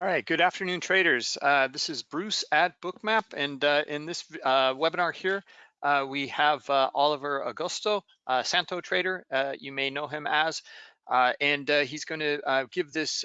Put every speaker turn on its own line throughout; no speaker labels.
All right, good afternoon, traders. Uh, this is Bruce at Bookmap, and uh, in this uh, webinar here, uh, we have uh, Oliver Augusto, uh, Santo trader, you may know him as, and he's going to give this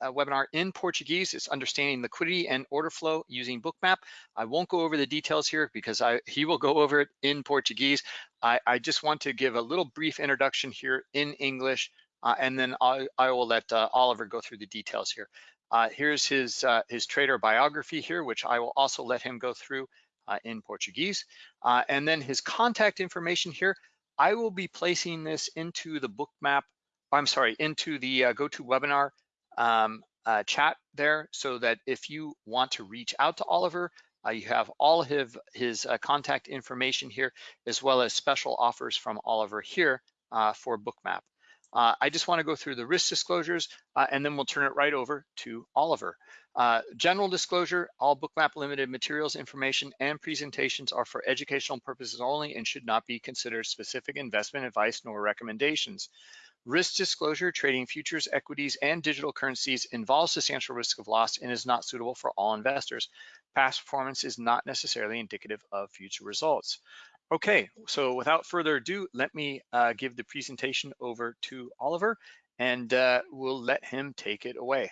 webinar in Portuguese. It's understanding liquidity and order flow using Bookmap. I won't go over the details here because I, he will go over it in Portuguese. I, I just want to give a little brief introduction here in English, and then I, I will let Oliver go through the details here. Uh, here's his, uh, his trader biography here, which I will also let him go through uh, in Portuguese. Uh, and then his contact information here, I will be placing this into the Bookmap, I'm sorry, into the uh, GoToWebinar um, uh, chat there so that if you want to reach out to Oliver, you have all of his, his contact information here, as well as special offers from Oliver here for Bookmap. Uh, I just want to go through the risk disclosures uh, and then we'll turn it right over to Oliver. Uh, general disclosure, all Bookmap Limited materials, information, and presentations are for educational purposes only and should not be considered specific investment advice nor recommendations. Risk disclosure, trading futures, equities, and digital currencies involves substantial risk of loss and is not suitable for all investors. Past performance is not necessarily indicative of future results. Okay, so without further ado, let me uh, give the presentation over to Oliver and uh, we'll let him take it away.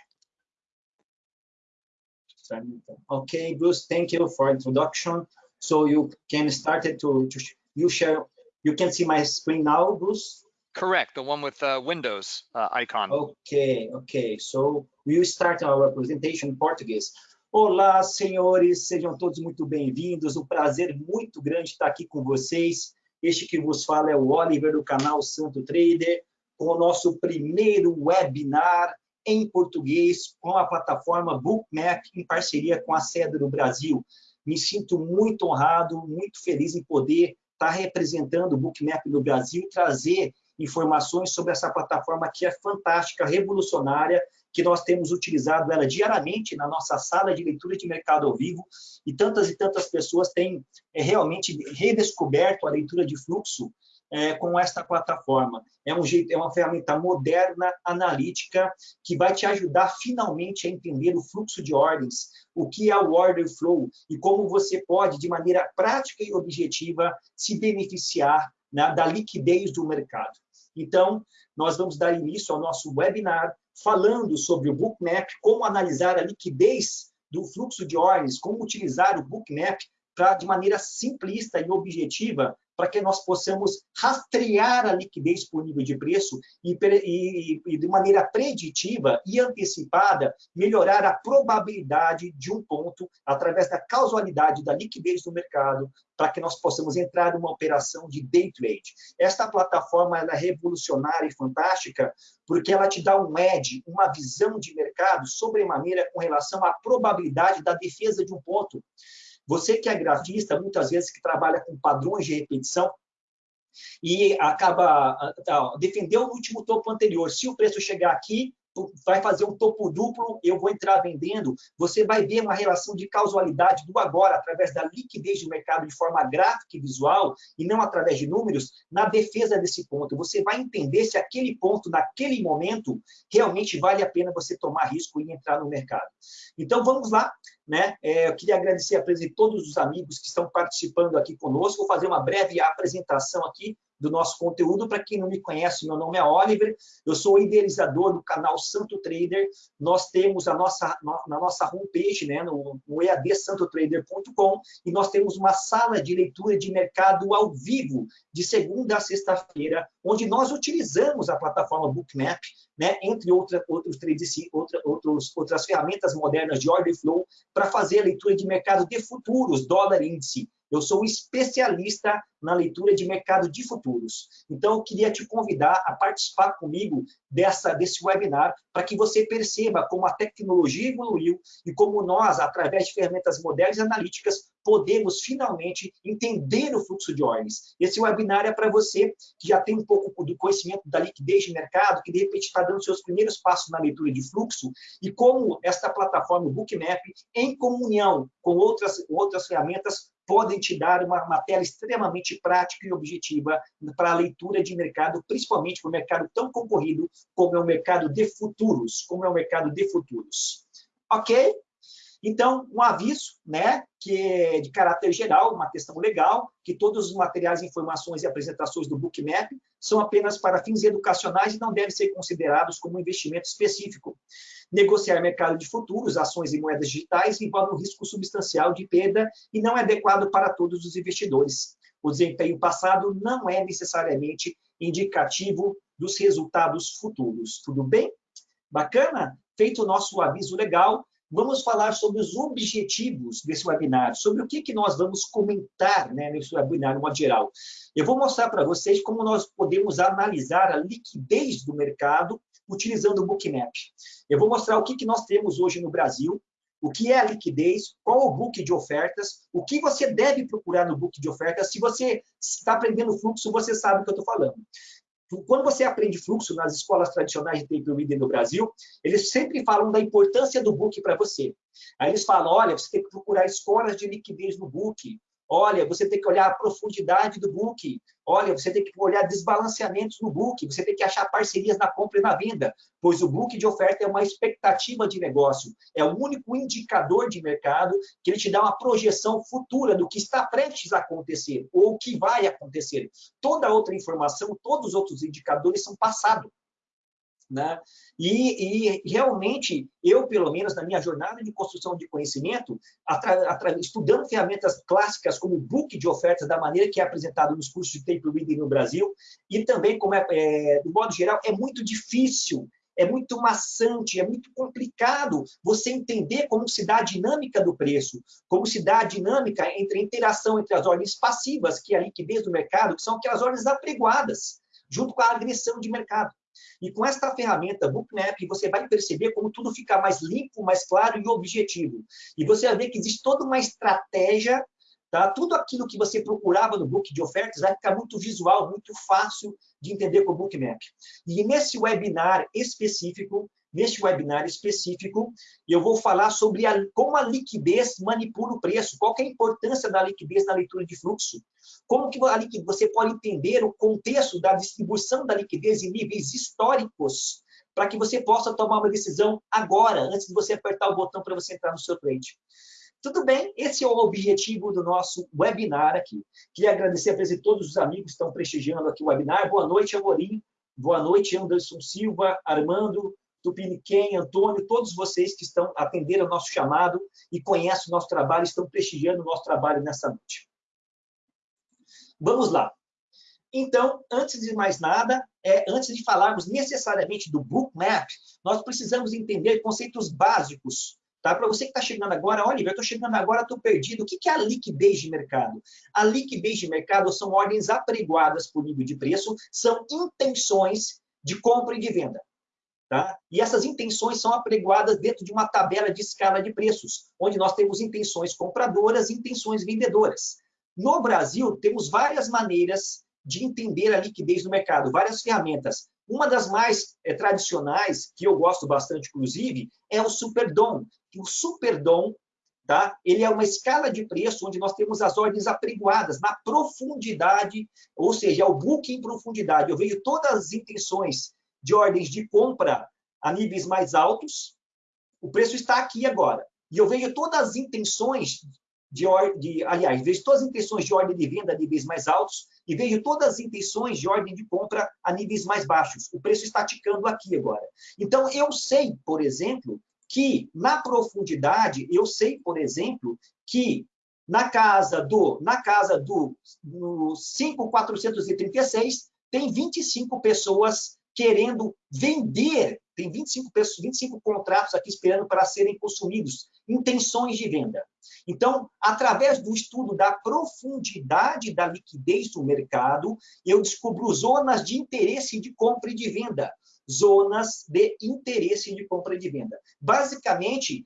Okay, Bruce, thank you for introduction. So you can start it to, to you share, you can see my screen now, Bruce?
Correct, the one with uh, Windows uh, icon.
Okay, okay, so we'll start our presentation in Portuguese. Olá, senhores, sejam todos muito bem-vindos. Um prazer muito grande estar aqui com vocês. Este que vos fala é o Oliver do canal Santo Trader, com o nosso primeiro webinar em português com a plataforma Bookmap em parceria com a Sede do Brasil. Me sinto muito honrado, muito feliz em poder estar representando o Bookmap no Brasil e trazer informações sobre essa plataforma que é fantástica, revolucionária que nós temos utilizado ela diariamente na nossa sala de leitura de mercado ao vivo, e tantas e tantas pessoas têm é, realmente redescoberto a leitura de fluxo é, com esta plataforma. É, um jeito, é uma ferramenta moderna, analítica, que vai te ajudar finalmente a entender o fluxo de ordens, o que é o order flow e como você pode, de maneira prática e objetiva, se beneficiar né, da liquidez do mercado. Então, nós vamos dar início ao nosso webinar falando sobre o Bookmap, como analisar a liquidez do fluxo de ordens, como utilizar o Bookmap para, de maneira simplista e objetiva, para que nós possamos rastrear a liquidez por nível de preço e, e, e, de maneira preditiva e antecipada, melhorar a probabilidade de um ponto através da causalidade da liquidez do mercado, para que nós possamos entrar numa operação de day trade. Esta plataforma é revolucionária e fantástica porque ela te dá um edge, uma visão de mercado sobremaneira com relação à probabilidade da defesa de um ponto. Você que é grafista, muitas vezes que trabalha com padrões de repetição, e acaba tá, defendeu o último topo anterior. Se o preço chegar aqui, vai fazer um topo duplo, eu vou entrar vendendo, você vai ver uma relação de causalidade do agora, através da liquidez do mercado de forma gráfica e visual, e não através de números, na defesa desse ponto. Você vai entender se aquele ponto, naquele momento, realmente vale a pena você tomar risco e entrar no mercado. Então, vamos lá. Né? É, eu queria agradecer a presença de todos os amigos que estão participando aqui conosco. Vou fazer uma breve apresentação aqui do nosso conteúdo. Para quem não me conhece, meu nome é Oliver, eu sou idealizador do canal Santo Trader. Nós temos a nossa, na nossa homepage, né, no, no eadsantotrader.com, e nós temos uma sala de leitura de mercado ao vivo, de segunda a sexta-feira, onde nós utilizamos a plataforma Bookmap, né, entre outra, outros, outra, outros, outras ferramentas modernas de order flow, para fazer a leitura de mercado de futuros, dólar índice, eu sou especialista na leitura de mercado de futuros. Então, eu queria te convidar a participar comigo dessa, desse webinar para que você perceba como a tecnologia evoluiu e como nós, através de ferramentas modernas e analíticas, podemos finalmente entender o fluxo de ordens. Esse webinar é para você que já tem um pouco do conhecimento da liquidez de mercado, que de repente está dando seus primeiros passos na leitura de fluxo, e como esta plataforma, o Bookmap, em comunhão com outras, outras ferramentas, podem te dar uma, uma tela prática e objetiva para a leitura de mercado, principalmente para o mercado tão concorrido como é o mercado de futuros, como é o mercado de futuros. Ok? Então, um aviso, né, que é de caráter geral, uma questão legal, que todos os materiais, informações e apresentações do Bookmap são apenas para fins educacionais e não devem ser considerados como investimento específico. Negociar mercado de futuros, ações e moedas digitais envolve um risco substancial de perda e não é adequado para todos os investidores. O desempenho passado não é necessariamente indicativo dos resultados futuros. Tudo bem? Bacana? Feito o nosso aviso legal, vamos falar sobre os objetivos desse webinar, sobre o que, que nós vamos comentar né, nesse webinar, no modo geral. Eu vou mostrar para vocês como nós podemos analisar a liquidez do mercado utilizando o Bookmap. Eu vou mostrar o que, que nós temos hoje no Brasil, o que é a liquidez, qual o book de ofertas, o que você deve procurar no book de ofertas. Se você está aprendendo fluxo, você sabe o que eu estou falando. Quando você aprende fluxo nas escolas tradicionais de tape reading no Brasil, eles sempre falam da importância do book para você. Aí eles falam, olha, você tem que procurar escolas de liquidez no book, Olha, você tem que olhar a profundidade do book. Olha, você tem que olhar desbalanceamentos no book. Você tem que achar parcerias na compra e na venda, pois o book de oferta é uma expectativa de negócio. É o único indicador de mercado que ele te dá uma projeção futura do que está prestes a acontecer ou o que vai acontecer. Toda outra informação, todos os outros indicadores são passado. Né? E, e, realmente, eu, pelo menos na minha jornada de construção de conhecimento, estudando ferramentas clássicas como o book de ofertas, da maneira que é apresentado nos cursos de tape reading no Brasil, e também, como é, é, do modo geral, é muito difícil, é muito maçante, é muito complicado você entender como se dá a dinâmica do preço, como se dá a dinâmica entre a interação entre as ordens passivas, que é a liquidez do mercado, que são aquelas ordens apregoadas, junto com a agressão de mercado. E com esta ferramenta Bookmap, você vai perceber como tudo fica mais limpo, mais claro e objetivo. E você vai ver que existe toda uma estratégia, tá? tudo aquilo que você procurava no book de ofertas vai ficar muito visual, muito fácil de entender com o Bookmap. E nesse webinar específico, Neste webinar específico, eu vou falar sobre a, como a liquidez manipula o preço, qual é a importância da liquidez na leitura de fluxo, como que a você pode entender o contexto da distribuição da liquidez em níveis históricos, para que você possa tomar uma decisão agora, antes de você apertar o botão para você entrar no seu trade. Tudo bem, esse é o objetivo do nosso webinar aqui. Queria agradecer a presença de todos os amigos que estão prestigiando aqui o webinar. Boa noite, Amorim. Boa noite, Anderson Silva, Armando, Tupiniquem, Antônio, todos vocês que estão atendendo ao nosso chamado e conhecem o nosso trabalho, estão prestigiando o nosso trabalho nessa noite. Vamos lá. Então, antes de mais nada, é, antes de falarmos necessariamente do bookmap, nós precisamos entender conceitos básicos. Tá? Para você que está chegando agora, olha, eu estou chegando agora, estou perdido. O que é a liquidez de mercado? A liquidez de mercado são ordens apregoadas por nível de preço, são intenções de compra e de venda. Tá? E essas intenções são apregoadas dentro de uma tabela de escala de preços, onde nós temos intenções compradoras e intenções vendedoras. No Brasil, temos várias maneiras de entender a liquidez do mercado, várias ferramentas. Uma das mais é, tradicionais, que eu gosto bastante, inclusive, é o Superdom. O Superdom Tá? Ele é uma escala de preço onde nós temos as ordens apregoadas na profundidade, ou seja, é o book em profundidade. Eu vejo todas as intenções de ordens de compra a níveis mais altos, o preço está aqui agora. E eu vejo todas as intenções de, de aliás, vejo todas as intenções de ordem de venda a níveis mais altos e vejo todas as intenções de ordem de compra a níveis mais baixos. O preço está ticando aqui agora. Então, eu sei, por exemplo, que na profundidade, eu sei, por exemplo, que na casa do na casa do 5436 tem 25 pessoas querendo vender, tem 25, pessoas, 25 contratos aqui esperando para serem consumidos, intenções de venda. Então, através do estudo da profundidade da liquidez do mercado, eu descubro zonas de interesse de compra e de venda, zonas de interesse de compra e de venda. Basicamente,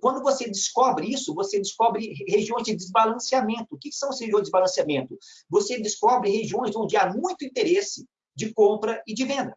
quando você descobre isso, você descobre regiões de desbalanceamento. O que são as regiões de desbalanceamento? Você descobre regiões onde há muito interesse de compra e de venda.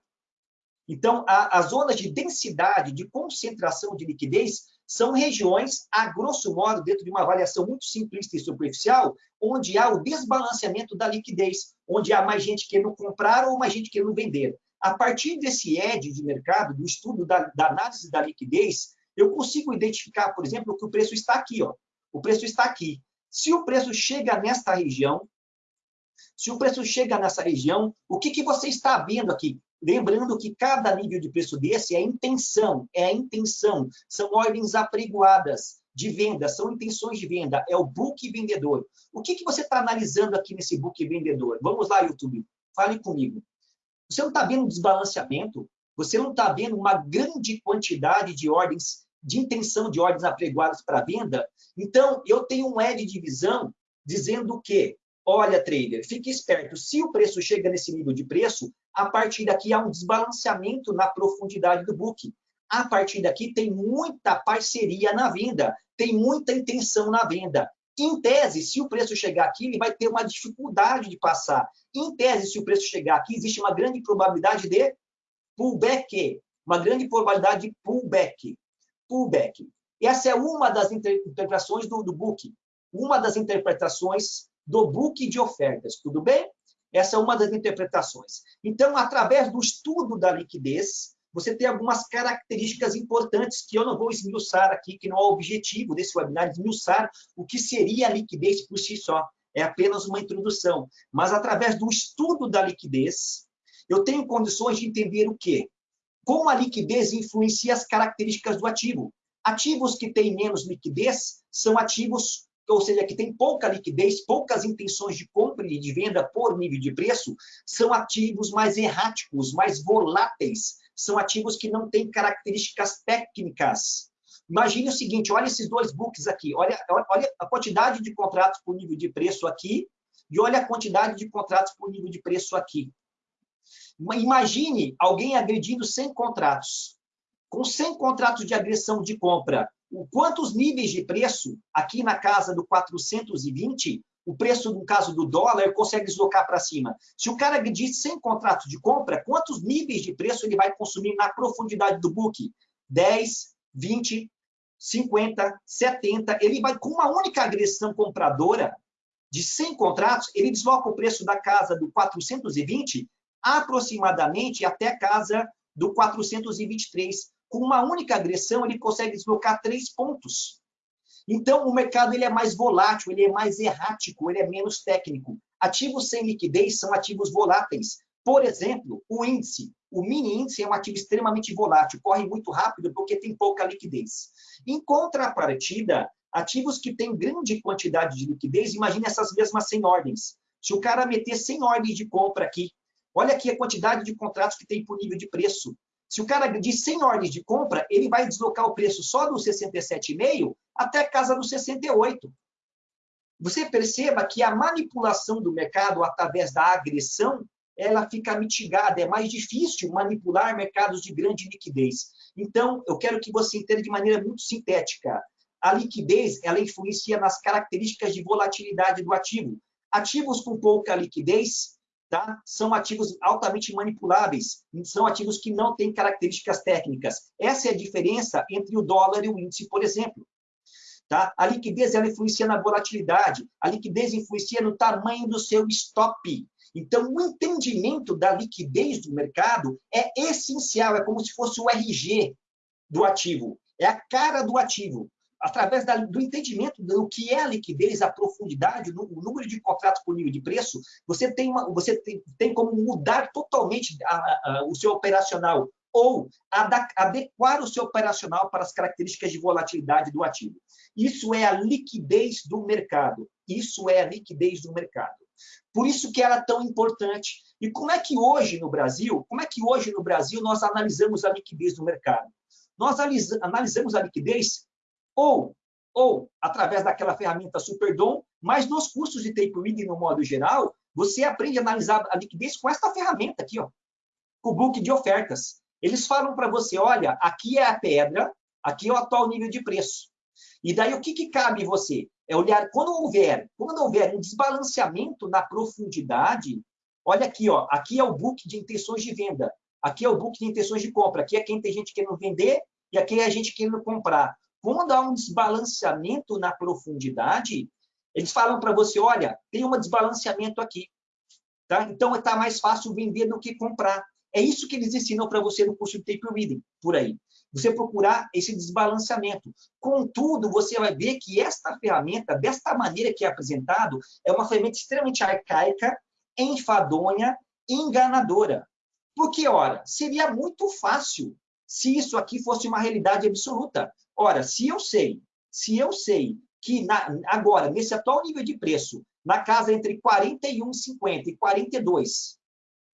Então, a, as zonas de densidade, de concentração de liquidez, são regiões, a grosso modo, dentro de uma avaliação muito simplista e superficial, onde há o desbalanceamento da liquidez, onde há mais gente querendo comprar ou mais gente querendo vender. A partir desse ED de mercado, do estudo da, da análise da liquidez, eu consigo identificar, por exemplo, que o preço está aqui. Ó. O preço está aqui. Se o preço chega nesta região, se o preço chega nessa região, o que, que você está vendo aqui? Lembrando que cada nível de preço desse é intenção, é a intenção, são ordens apregoadas de venda, são intenções de venda, é o book vendedor. O que, que você está analisando aqui nesse book vendedor? Vamos lá, YouTube, fale comigo. Você não está vendo desbalanceamento? Você não está vendo uma grande quantidade de ordens, de intenção de ordens apregoadas para venda? Então, eu tenho um L de visão dizendo que Olha, trader, fique esperto. Se o preço chega nesse nível de preço, a partir daqui há um desbalanceamento na profundidade do book. A partir daqui tem muita parceria na venda, tem muita intenção na venda. Em tese, se o preço chegar aqui, ele vai ter uma dificuldade de passar. Em tese, se o preço chegar aqui, existe uma grande probabilidade de pullback. Uma grande probabilidade de pullback. Pullback. Essa é uma das interpretações do, do book. Uma das interpretações do book de ofertas, tudo bem? Essa é uma das interpretações. Então, através do estudo da liquidez, você tem algumas características importantes que eu não vou esmiuçar aqui, que não é o objetivo desse webinar, esmiuçar o que seria a liquidez por si só. É apenas uma introdução. Mas, através do estudo da liquidez, eu tenho condições de entender o quê? Como a liquidez influencia as características do ativo. Ativos que têm menos liquidez são ativos ou seja, que tem pouca liquidez, poucas intenções de compra e de venda por nível de preço, são ativos mais erráticos, mais voláteis, são ativos que não têm características técnicas. Imagine o seguinte, olha esses dois books aqui, olha, olha a quantidade de contratos por nível de preço aqui e olha a quantidade de contratos por nível de preço aqui. Imagine alguém agredindo 100 contratos. Com 100 contratos de agressão de compra, quantos níveis de preço, aqui na casa do 420, o preço, no caso do dólar, consegue deslocar para cima. Se o cara diz 100 contratos de compra, quantos níveis de preço ele vai consumir na profundidade do book? 10, 20, 50, 70. Ele vai, com uma única agressão compradora de 100 contratos, ele desloca o preço da casa do 420 aproximadamente até a casa do 423 com uma única agressão, ele consegue deslocar três pontos. Então, o mercado ele é mais volátil, ele é mais errático, ele é menos técnico. Ativos sem liquidez são ativos voláteis. Por exemplo, o índice. O mini índice é um ativo extremamente volátil, corre muito rápido porque tem pouca liquidez. Em contrapartida, ativos que têm grande quantidade de liquidez, imagine essas mesmas 100 ordens. Se o cara meter 100 ordens de compra aqui, olha aqui a quantidade de contratos que tem por nível de preço. Se o cara diz 100 ordens de compra, ele vai deslocar o preço só do 67,5 até a casa do 68. Você perceba que a manipulação do mercado através da agressão, ela fica mitigada, é mais difícil manipular mercados de grande liquidez. Então, eu quero que você entenda de maneira muito sintética. A liquidez, ela influencia nas características de volatilidade do ativo. Ativos com pouca liquidez, tá? são ativos altamente manipuláveis, são ativos que não têm características técnicas. Essa é a diferença entre o dólar e o índice, por exemplo. Tá? A liquidez ela influencia na volatilidade, a liquidez influencia no tamanho do seu stop. Então, o entendimento da liquidez do mercado é essencial, é como se fosse o RG do ativo, é a cara do ativo através da, do entendimento do que é a liquidez, a profundidade, o número de contratos por nível de preço, você tem, uma, você tem, tem como mudar totalmente a, a, o seu operacional ou adequar o seu operacional para as características de volatilidade do ativo. Isso é a liquidez do mercado. Isso é a liquidez do mercado. Por isso que ela é tão importante. E como é que hoje no Brasil, como é que hoje no Brasil nós analisamos a liquidez do mercado? Nós analisamos a liquidez ou, ou através daquela ferramenta Superdom, mas nos cursos de tape reading, no modo geral, você aprende a analisar a liquidez com esta ferramenta aqui, ó, o book de ofertas. Eles falam para você, olha, aqui é a pedra, aqui é o atual nível de preço. E daí o que, que cabe você? É olhar, quando houver, quando houver um desbalanceamento na profundidade, olha aqui, ó, aqui é o book de intenções de venda, aqui é o book de intenções de compra, aqui é quem tem gente querendo vender e aqui é a gente querendo comprar. Quando há um desbalanceamento na profundidade, eles falam para você, olha, tem um desbalanceamento aqui. Tá? Então, está mais fácil vender do que comprar. É isso que eles ensinam para você no curso de Tape Reading, por aí. Você procurar esse desbalanceamento. Contudo, você vai ver que esta ferramenta, desta maneira que é apresentado, é uma ferramenta extremamente arcaica, enfadonha, enganadora. Porque, ora, seria muito fácil se isso aqui fosse uma realidade absoluta. Ora, se eu sei, se eu sei que na, agora, nesse atual nível de preço, na casa entre 41,50 e 42,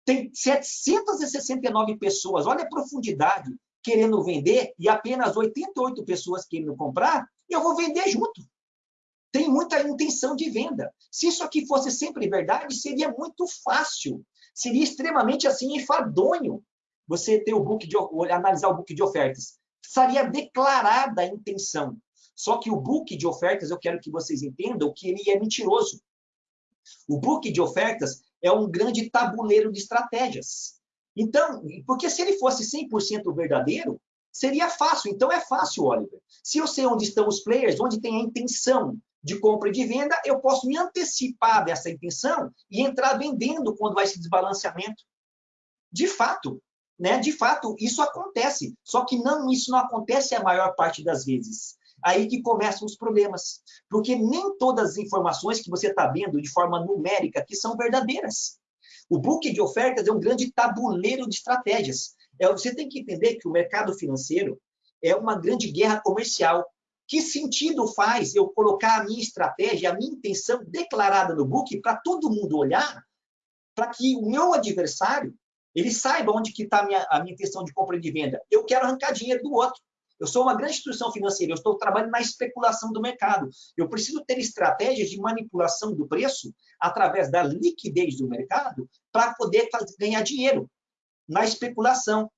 tem 769 pessoas, olha a profundidade, querendo vender e apenas 88 pessoas querendo comprar, eu vou vender junto. Tem muita intenção de venda. Se isso aqui fosse sempre verdade, seria muito fácil. Seria extremamente assim enfadonho você ter o book de analisar o book de ofertas. Seria declarada a intenção. Só que o book de ofertas, eu quero que vocês entendam que ele é mentiroso. O book de ofertas é um grande tabuleiro de estratégias. Então, porque se ele fosse 100% verdadeiro, seria fácil. Então é fácil, Oliver. Se eu sei onde estão os players, onde tem a intenção de compra e de venda, eu posso me antecipar dessa intenção e entrar vendendo quando vai esse desbalanceamento. De fato, né? De fato, isso acontece. Só que não, isso não acontece a maior parte das vezes. Aí que começam os problemas. Porque nem todas as informações que você está vendo de forma numérica que são verdadeiras. O book de ofertas é um grande tabuleiro de estratégias. É, você tem que entender que o mercado financeiro é uma grande guerra comercial. Que sentido faz eu colocar a minha estratégia, a minha intenção declarada no book para todo mundo olhar, para que o meu adversário ele saiba onde que está a minha, a minha intenção de compra e de venda. Eu quero arrancar dinheiro do outro. Eu sou uma grande instituição financeira, eu estou trabalhando na especulação do mercado. Eu preciso ter estratégias de manipulação do preço através da liquidez do mercado para poder fazer, ganhar dinheiro na especulação.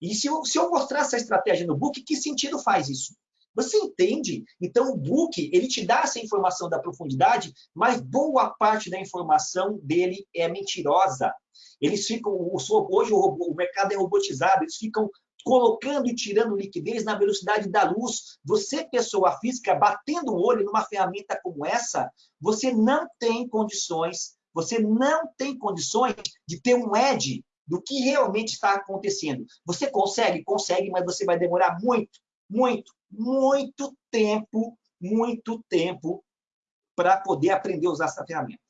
E se eu, se eu mostrar essa estratégia no book, que sentido faz isso? Você entende? Então, o book, ele te dá essa informação da profundidade, mas boa parte da informação dele é mentirosa. Eles ficam, hoje o, robô, o mercado é robotizado, eles ficam colocando e tirando liquidez na velocidade da luz. Você, pessoa física, batendo o olho numa ferramenta como essa, você não tem condições, você não tem condições de ter um edge do que realmente está acontecendo. Você consegue? Consegue, mas você vai demorar muito, muito, muito tempo, muito tempo para poder aprender a usar essa ferramenta.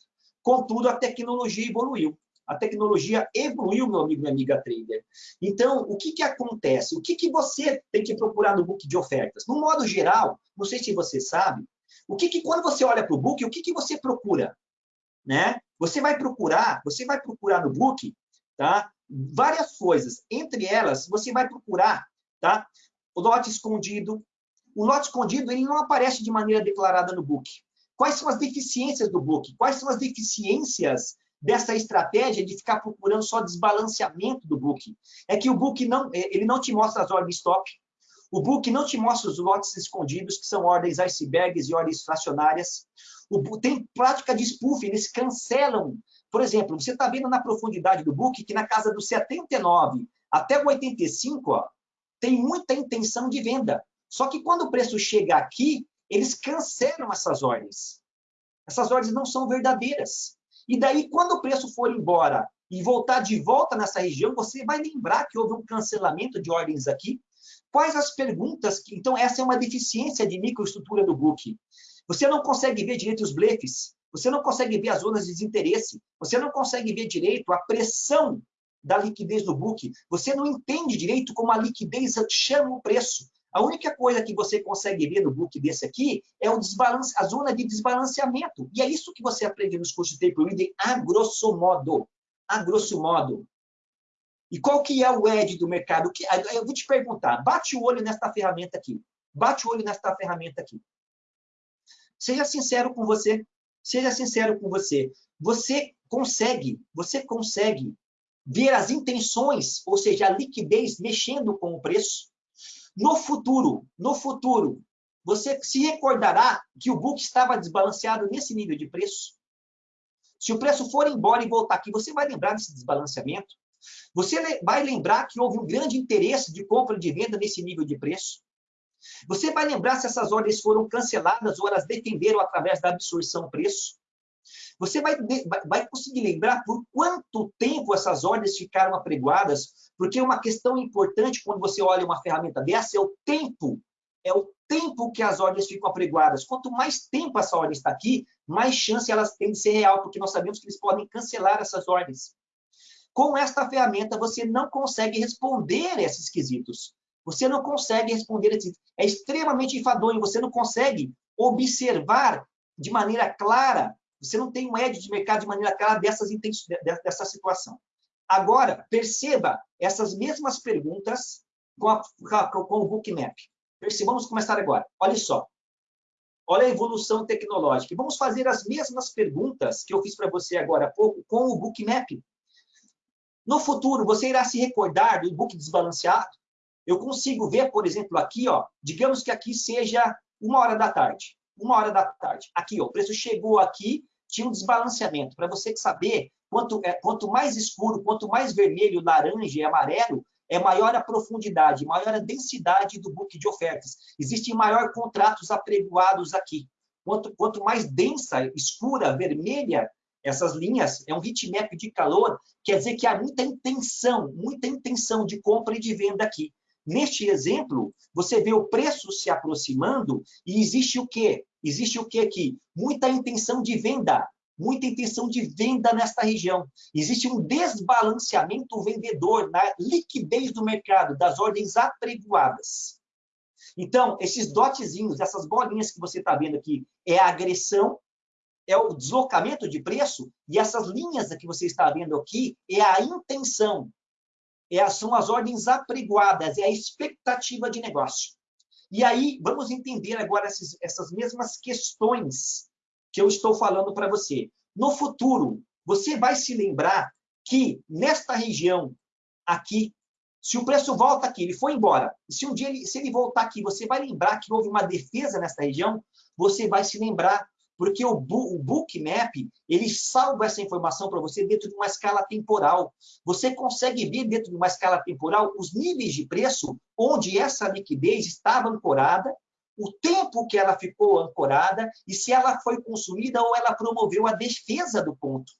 Contudo, a tecnologia evoluiu. A tecnologia evoluiu, meu amigo e minha amiga trader. Então, o que, que acontece? O que, que você tem que procurar no book de ofertas? No modo geral, não sei se você sabe, o que, que quando você olha para o book, o que, que você procura? Né? Você vai procurar, você vai procurar no book, tá? Várias coisas. Entre elas, você vai procurar, tá? O lote escondido. O lote escondido, ele não aparece de maneira declarada no book. Quais são as deficiências do book? Quais são as deficiências dessa estratégia de ficar procurando só desbalanceamento do book. É que o book não, é, ele não te mostra as ordens stop, o book não te mostra os lotes escondidos, que são ordens icebergs e ordens fracionárias. O, tem prática de spoof, eles cancelam. Por exemplo, você está vendo na profundidade do book que na casa do 79 até o 85, ó, tem muita intenção de venda. Só que quando o preço chega aqui, eles cancelam essas ordens. Essas ordens não são verdadeiras. E daí, quando o preço for embora e voltar de volta nessa região, você vai lembrar que houve um cancelamento de ordens aqui. Quais as perguntas? Que... Então, essa é uma deficiência de microestrutura do book. Você não consegue ver direito os blefs, você não consegue ver as zonas de desinteresse, você não consegue ver direito a pressão da liquidez do book, você não entende direito como a liquidez chama o preço. A única coisa que você consegue ver no book desse aqui é o desbalance, a zona de desbalanceamento. E é isso que você aprende nos cursos de Tape a grosso modo. A grosso modo. E qual que é o edge do mercado? Eu vou te perguntar, bate o olho nesta ferramenta aqui. Bate o olho nesta ferramenta aqui. Seja sincero com você. Seja sincero com você. Você consegue, você consegue ver as intenções, ou seja, a liquidez mexendo com o preço? No futuro, no futuro, você se recordará que o book estava desbalanceado nesse nível de preço? Se o preço for embora e voltar aqui, você vai lembrar desse desbalanceamento? Você vai lembrar que houve um grande interesse de compra e de venda nesse nível de preço? Você vai lembrar se essas ordens foram canceladas ou elas defenderam através da absorção preço? Você vai, vai conseguir lembrar por quanto tempo essas ordens ficaram apregoadas? Porque uma questão importante quando você olha uma ferramenta dessa é o tempo. É o tempo que as ordens ficam apregoadas. Quanto mais tempo essa ordem está aqui, mais chance elas têm de ser real, porque nós sabemos que eles podem cancelar essas ordens. Com esta ferramenta, você não consegue responder esses quesitos. Você não consegue responder esses... É extremamente enfadonho, você não consegue observar de maneira clara, você não tem um edge de mercado de maneira clara dessas, dessa situação. Agora, perceba essas mesmas perguntas com, a, com o bookmap. Vamos começar agora. Olha só. Olha a evolução tecnológica. Vamos fazer as mesmas perguntas que eu fiz para você agora há pouco com o bookmap. No futuro, você irá se recordar do book desbalanceado? Eu consigo ver, por exemplo, aqui, ó, digamos que aqui seja uma hora da tarde. Uma hora da tarde. Aqui, ó, o preço chegou aqui, tinha um desbalanceamento. Para você saber, quanto, é, quanto mais escuro, quanto mais vermelho, laranja e amarelo, é maior a profundidade, maior a densidade do book de ofertas. Existem maior contratos apregoados aqui. Quanto, quanto mais densa, escura, vermelha, essas linhas, é um heatmap de calor, quer dizer que há muita intenção, muita intenção de compra e de venda aqui. Neste exemplo, você vê o preço se aproximando e existe o quê? Existe o quê aqui? Muita intenção de venda, muita intenção de venda nesta região. Existe um desbalanceamento vendedor na liquidez do mercado, das ordens apregoadas. Então, esses dotzinhos, essas bolinhas que você está vendo aqui, é a agressão, é o deslocamento de preço, e essas linhas que você está vendo aqui é a intenção, é, são as ordens apregoadas, é a expectativa de negócio. E aí, vamos entender agora essas, essas mesmas questões que eu estou falando para você. No futuro, você vai se lembrar que nesta região aqui, se o preço volta aqui, ele foi embora, se um dia ele, se ele voltar aqui, você vai lembrar que houve uma defesa nesta região, você vai se lembrar porque o, o Bookmap, ele salva essa informação para você dentro de uma escala temporal. Você consegue ver dentro de uma escala temporal os níveis de preço onde essa liquidez estava ancorada, o tempo que ela ficou ancorada e se ela foi consumida ou ela promoveu a defesa do ponto.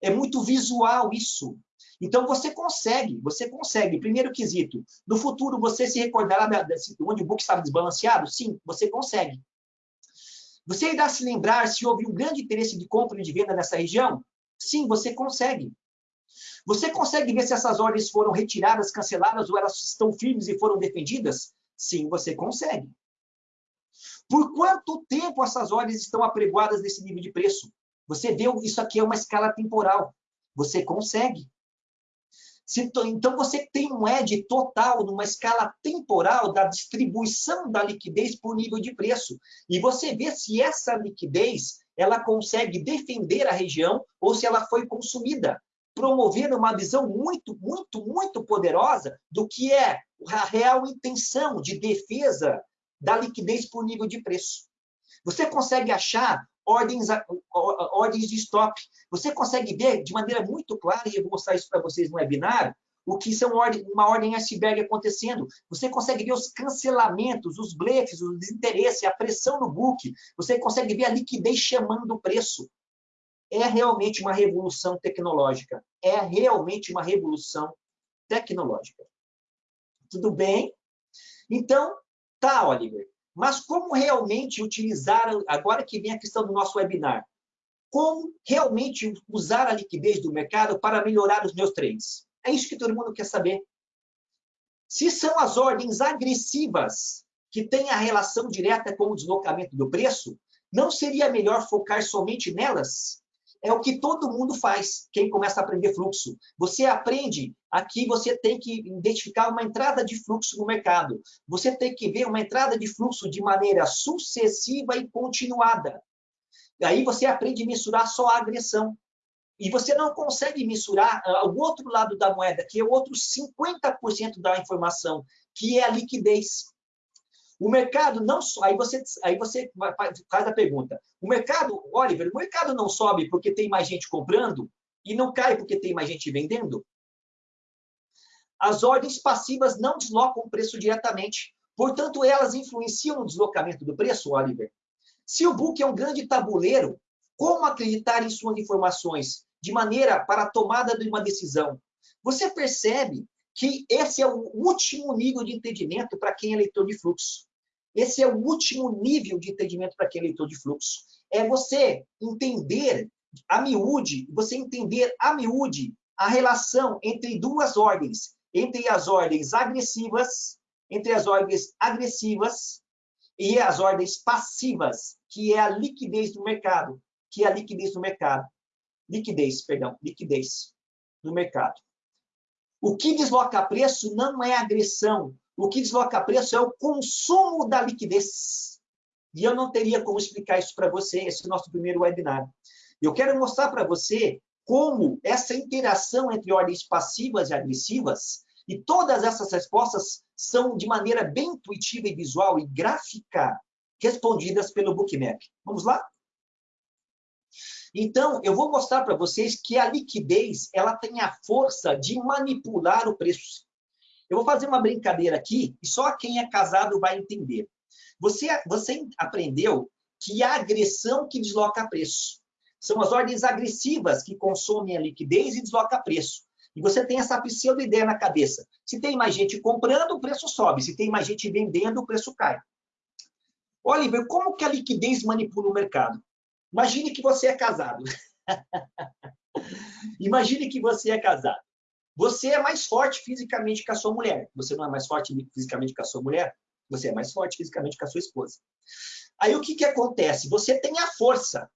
É muito visual isso. Então, você consegue, você consegue. Primeiro quesito, no futuro você se recordará de onde o book estava desbalanceado? Sim, você consegue. Você irá se lembrar se houve um grande interesse de compra e de venda nessa região? Sim, você consegue. Você consegue ver se essas ordens foram retiradas, canceladas ou elas estão firmes e foram defendidas? Sim, você consegue. Por quanto tempo essas ordens estão apregoadas nesse nível de preço? Você vê, isso aqui é uma escala temporal. Você consegue. Então, você tem um edge total numa escala temporal da distribuição da liquidez por nível de preço. E você vê se essa liquidez ela consegue defender a região ou se ela foi consumida, promovendo uma visão muito, muito, muito poderosa do que é a real intenção de defesa da liquidez por nível de preço. Você consegue achar ordens, ordens de stop. Você consegue ver de maneira muito clara, e eu vou mostrar isso para vocês no webinar, o que são uma ordem iceberg acontecendo. Você consegue ver os cancelamentos, os blefs, o desinteresse, a pressão no book. Você consegue ver a liquidez chamando o preço. É realmente uma revolução tecnológica. É realmente uma revolução tecnológica. Tudo bem? Então, tá, Oliver. Mas como realmente utilizar, agora que vem a questão do nosso webinar, como realmente usar a liquidez do mercado para melhorar os meus trades? É isso que todo mundo quer saber. Se são as ordens agressivas que têm a relação direta com o deslocamento do preço, não seria melhor focar somente nelas? é o que todo mundo faz, quem começa a aprender fluxo. Você aprende, aqui você tem que identificar uma entrada de fluxo no mercado. Você tem que ver uma entrada de fluxo de maneira sucessiva e continuada. Aí você aprende a mensurar só a agressão. E você não consegue mensurar uh, o outro lado da moeda, que é o outro 50% da informação, que é a liquidez. O mercado não aí você aí você faz a pergunta. O mercado, Oliver, o mercado não sobe porque tem mais gente comprando e não cai porque tem mais gente vendendo? As ordens passivas não deslocam o preço diretamente. Portanto, elas influenciam no deslocamento do preço, Oliver. Se o book é um grande tabuleiro, Como acreditar em suas informações de maneira para a tomada de uma decisão? Você percebe que esse é o último nível de entendimento para quem é leitor de fluxo. Esse é o último nível de entendimento para quem é leitor de fluxo. É você entender a miúde, você entender a miúde a relação entre duas ordens, entre as ordens agressivas, entre as ordens agressivas e as ordens passivas, que é a liquidez do mercado, que é a liquidez do mercado. Liquidez, perdão, liquidez do mercado. O que desloca preço não é agressão. O que desloca preço é o consumo da liquidez. E eu não teria como explicar isso para você, esse é o nosso primeiro webinar. Eu quero mostrar para você como essa interação entre ordens passivas e agressivas, e todas essas respostas são de maneira bem intuitiva e visual e gráfica respondidas pelo Bookmap. Vamos lá? Então, eu vou mostrar para vocês que a liquidez ela tem a força de manipular o preço. Eu vou fazer uma brincadeira aqui, e só quem é casado vai entender. Você, você aprendeu que a agressão que desloca preço. São as ordens agressivas que consomem a liquidez e desloca preço. E você tem essa pseudo-ideia na cabeça. Se tem mais gente comprando, o preço sobe. Se tem mais gente vendendo, o preço cai. Oliver, como que a liquidez manipula o mercado? Imagine que você é casado. Imagine que você é casado. Você é mais forte fisicamente que a sua mulher. Você não é mais forte fisicamente que a sua mulher? Você é mais forte fisicamente que a sua esposa. Aí o que, que acontece? Você tem a força.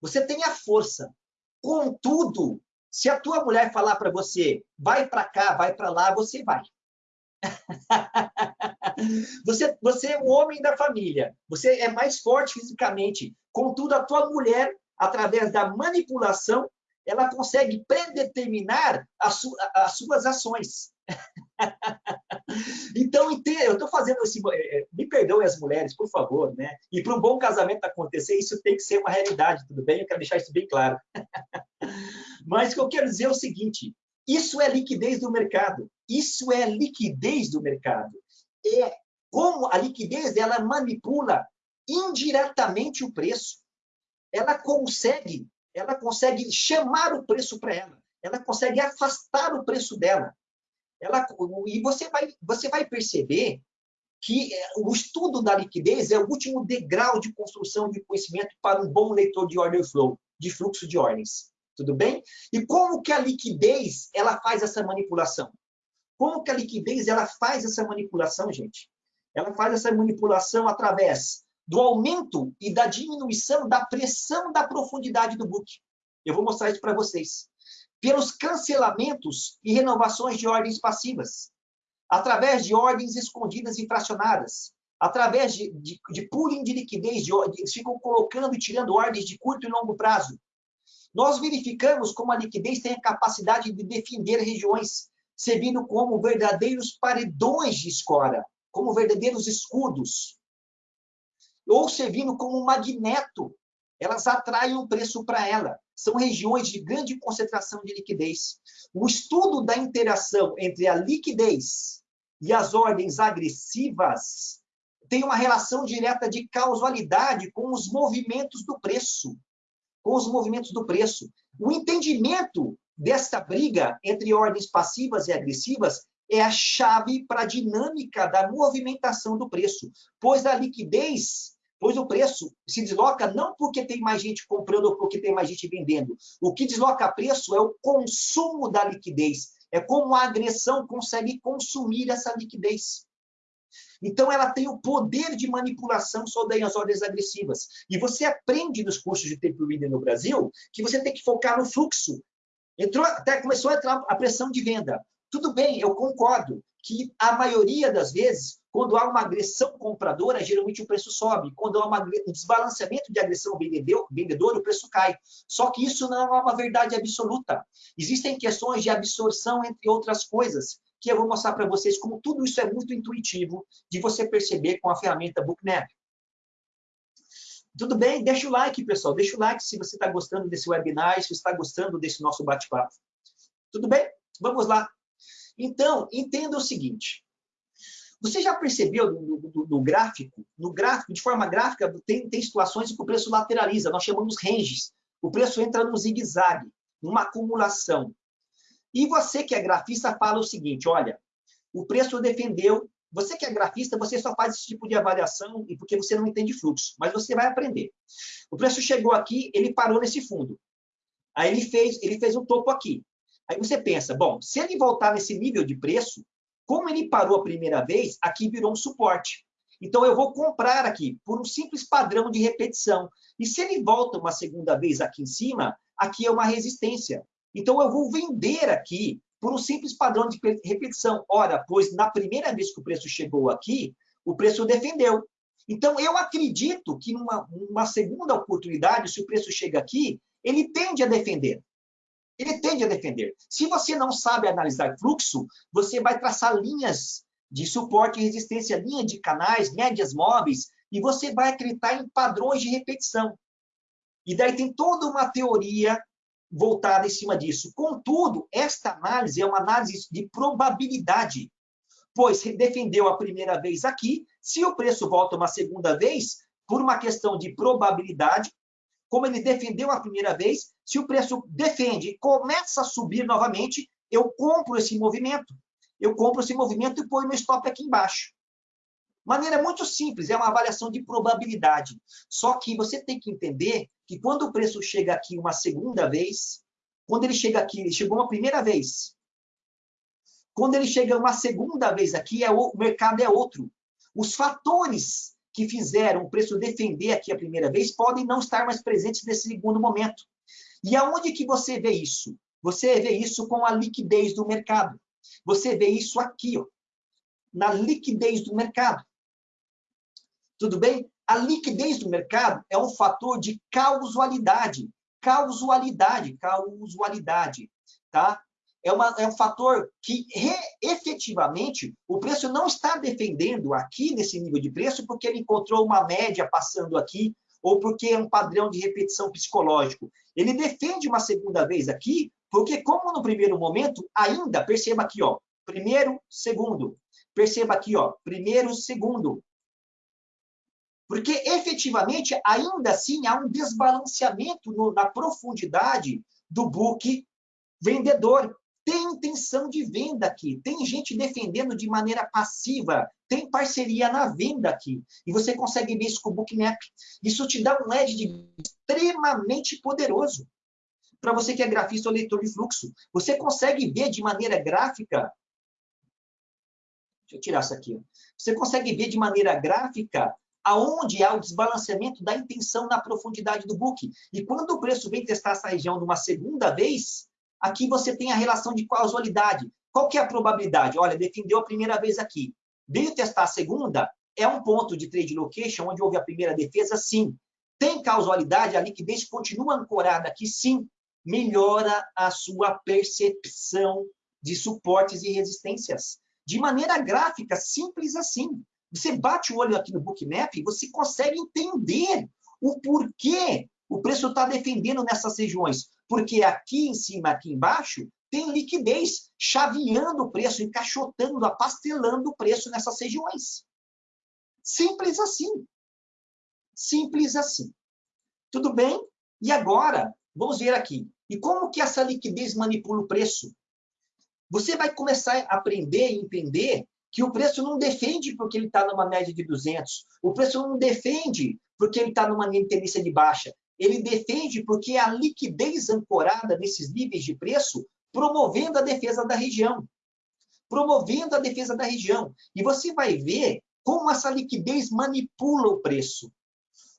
Você tem a força. Contudo, se a tua mulher falar para você, vai para cá, vai para lá, você vai. você, você é o homem da família, você é mais forte fisicamente. Contudo, a tua mulher, através da manipulação, ela consegue predeterminar as, as suas ações. então, eu estou fazendo esse. Eh, eh, me perdoem as mulheres, por favor, né? E para um bom casamento acontecer, isso tem que ser uma realidade, tudo bem? Eu quero deixar isso bem claro. Mas o que eu quero dizer é o seguinte: isso é liquidez do mercado. Isso é liquidez do mercado. É como a liquidez ela manipula indiretamente o preço. Ela consegue, ela consegue chamar o preço para ela. Ela consegue afastar o preço dela. Ela, e você vai, você vai perceber que é, o estudo da liquidez é o último degrau de construção de conhecimento para um bom leitor de order flow, de fluxo de ordens. Tudo bem? E como que a liquidez ela faz essa manipulação? Como que a liquidez ela faz essa manipulação, gente? Ela faz essa manipulação através do aumento e da diminuição da pressão da profundidade do book. Eu vou mostrar isso para vocês. Pelos cancelamentos e renovações de ordens passivas, através de ordens escondidas e fracionadas, através de, de, de pooling de liquidez, de, eles ficam colocando e tirando ordens de curto e longo prazo. Nós verificamos como a liquidez tem a capacidade de defender regiões, servindo como verdadeiros paredões de escora, como verdadeiros escudos, ou servindo como um magneto. Elas atraem o preço para ela. São regiões de grande concentração de liquidez. O estudo da interação entre a liquidez e as ordens agressivas tem uma relação direta de causalidade com os movimentos do preço com os movimentos do preço. O entendimento desta briga entre ordens passivas e agressivas é a chave para a dinâmica da movimentação do preço, pois a liquidez, pois o preço se desloca não porque tem mais gente comprando ou porque tem mais gente vendendo. O que desloca preço é o consumo da liquidez, é como a agressão consegue consumir essa liquidez. Então, ela tem o poder de manipulação sobre as ordens agressivas. E você aprende nos cursos de tape reader no Brasil que você tem que focar no fluxo. Entrou, até começou a entrar a pressão de venda. Tudo bem, eu concordo que a maioria das vezes, quando há uma agressão compradora, geralmente o preço sobe. Quando há uma, um desbalanceamento de agressão vendedor, vendedor, o preço cai. Só que isso não é uma verdade absoluta. Existem questões de absorção, entre outras coisas que eu vou mostrar para vocês como tudo isso é muito intuitivo de você perceber com a ferramenta Bookmap. Tudo bem? Deixa o like, pessoal. Deixa o like se você está gostando desse webinar, se está gostando desse nosso bate-papo. Tudo bem? Vamos lá. Então, entenda o seguinte. Você já percebeu no, no, no, gráfico? No gráfico, de forma gráfica, tem, tem situações em que o preço lateraliza, nós chamamos ranges. O preço entra no zigue-zague, numa acumulação. E você que é grafista fala o seguinte, olha, o preço defendeu, você que é grafista, você só faz esse tipo de avaliação e porque você não entende fluxo, mas você vai aprender. O preço chegou aqui, ele parou nesse fundo. Aí ele fez, ele fez um topo aqui. Aí você pensa, bom, se ele voltar nesse nível de preço, como ele parou a primeira vez, aqui virou um suporte. Então, eu vou comprar aqui por um simples padrão de repetição. E se ele volta uma segunda vez aqui em cima, aqui é uma resistência. Então, eu vou vender aqui por um simples padrão de repetição. Ora, pois na primeira vez que o preço chegou aqui, o preço defendeu. Então, eu acredito que numa, segunda oportunidade, se o preço chega aqui, ele tende a defender ele tende a defender. Se você não sabe analisar fluxo, você vai traçar linhas de suporte e resistência, linha de canais, médias móveis, e você vai acreditar em padrões de repetição. E daí tem toda uma teoria voltada em cima disso. Contudo, esta análise é uma análise de probabilidade, pois defendeu a primeira vez aqui, se o preço volta uma segunda vez, por uma questão de probabilidade, como ele defendeu a primeira vez, se o preço defende e começa a subir novamente, eu compro esse movimento. Eu compro esse movimento e ponho meu stop aqui embaixo. Maneira muito simples, é uma avaliação de probabilidade. Só que você tem que entender que quando o preço chega aqui uma segunda vez, quando ele chega aqui, ele chegou uma primeira vez. Quando ele chega uma segunda vez aqui, é o, o mercado é outro. Os fatores que fizeram o preço defender aqui a primeira vez podem não estar mais presentes nesse segundo momento. E aonde que você vê isso? Você vê isso com a liquidez do mercado. Você vê isso aqui, ó, na liquidez do mercado. Tudo bem? A liquidez do mercado é um fator de causalidade. Causalidade, causalidade, tá? é, uma, é um fator que re, efetivamente o preço não está defendendo aqui nesse nível de preço porque ele encontrou uma média passando aqui ou porque é um padrão de repetição psicológico. Ele defende uma segunda vez aqui porque como no primeiro momento ainda, perceba aqui, ó, primeiro, segundo, perceba aqui, ó, primeiro, segundo, porque efetivamente ainda assim há um desbalanceamento no, na profundidade do book vendedor. Tem intenção de venda aqui, tem gente defendendo de maneira passiva, tem parceria na venda aqui. E você consegue ver isso com o Bookmap. Isso te dá um edge extremamente poderoso. Para você que é grafista ou leitor de fluxo, você consegue ver de maneira gráfica. Deixa eu tirar isso aqui. Você consegue ver de maneira gráfica aonde há o desbalanceamento da intenção na profundidade do book. E quando o preço vem testar essa região numa segunda vez, Aqui você tem a relação de causalidade. Qual que é a probabilidade? Olha, defendeu a primeira vez aqui. Veio testar a segunda, é um ponto de trade location onde houve a primeira defesa, sim. Tem causalidade, a liquidez continua ancorada aqui, sim. Melhora a sua percepção de suportes e resistências. De maneira gráfica, simples assim. Você bate o olho aqui no Bookmap e você consegue entender o porquê o preço está defendendo nessas regiões porque aqui em cima, aqui embaixo, tem liquidez chaveando o preço, encaixotando, apastelando o preço nessas regiões. Simples assim. Simples assim. Tudo bem? E agora, vamos ver aqui. E como que essa liquidez manipula o preço? Você vai começar a aprender e entender que o preço não defende porque ele está numa média de 200. O preço não defende porque ele está numa tendência de baixa ele defende porque a liquidez ancorada nesses níveis de preço, promovendo a defesa da região. Promovendo a defesa da região. E você vai ver como essa liquidez manipula o preço.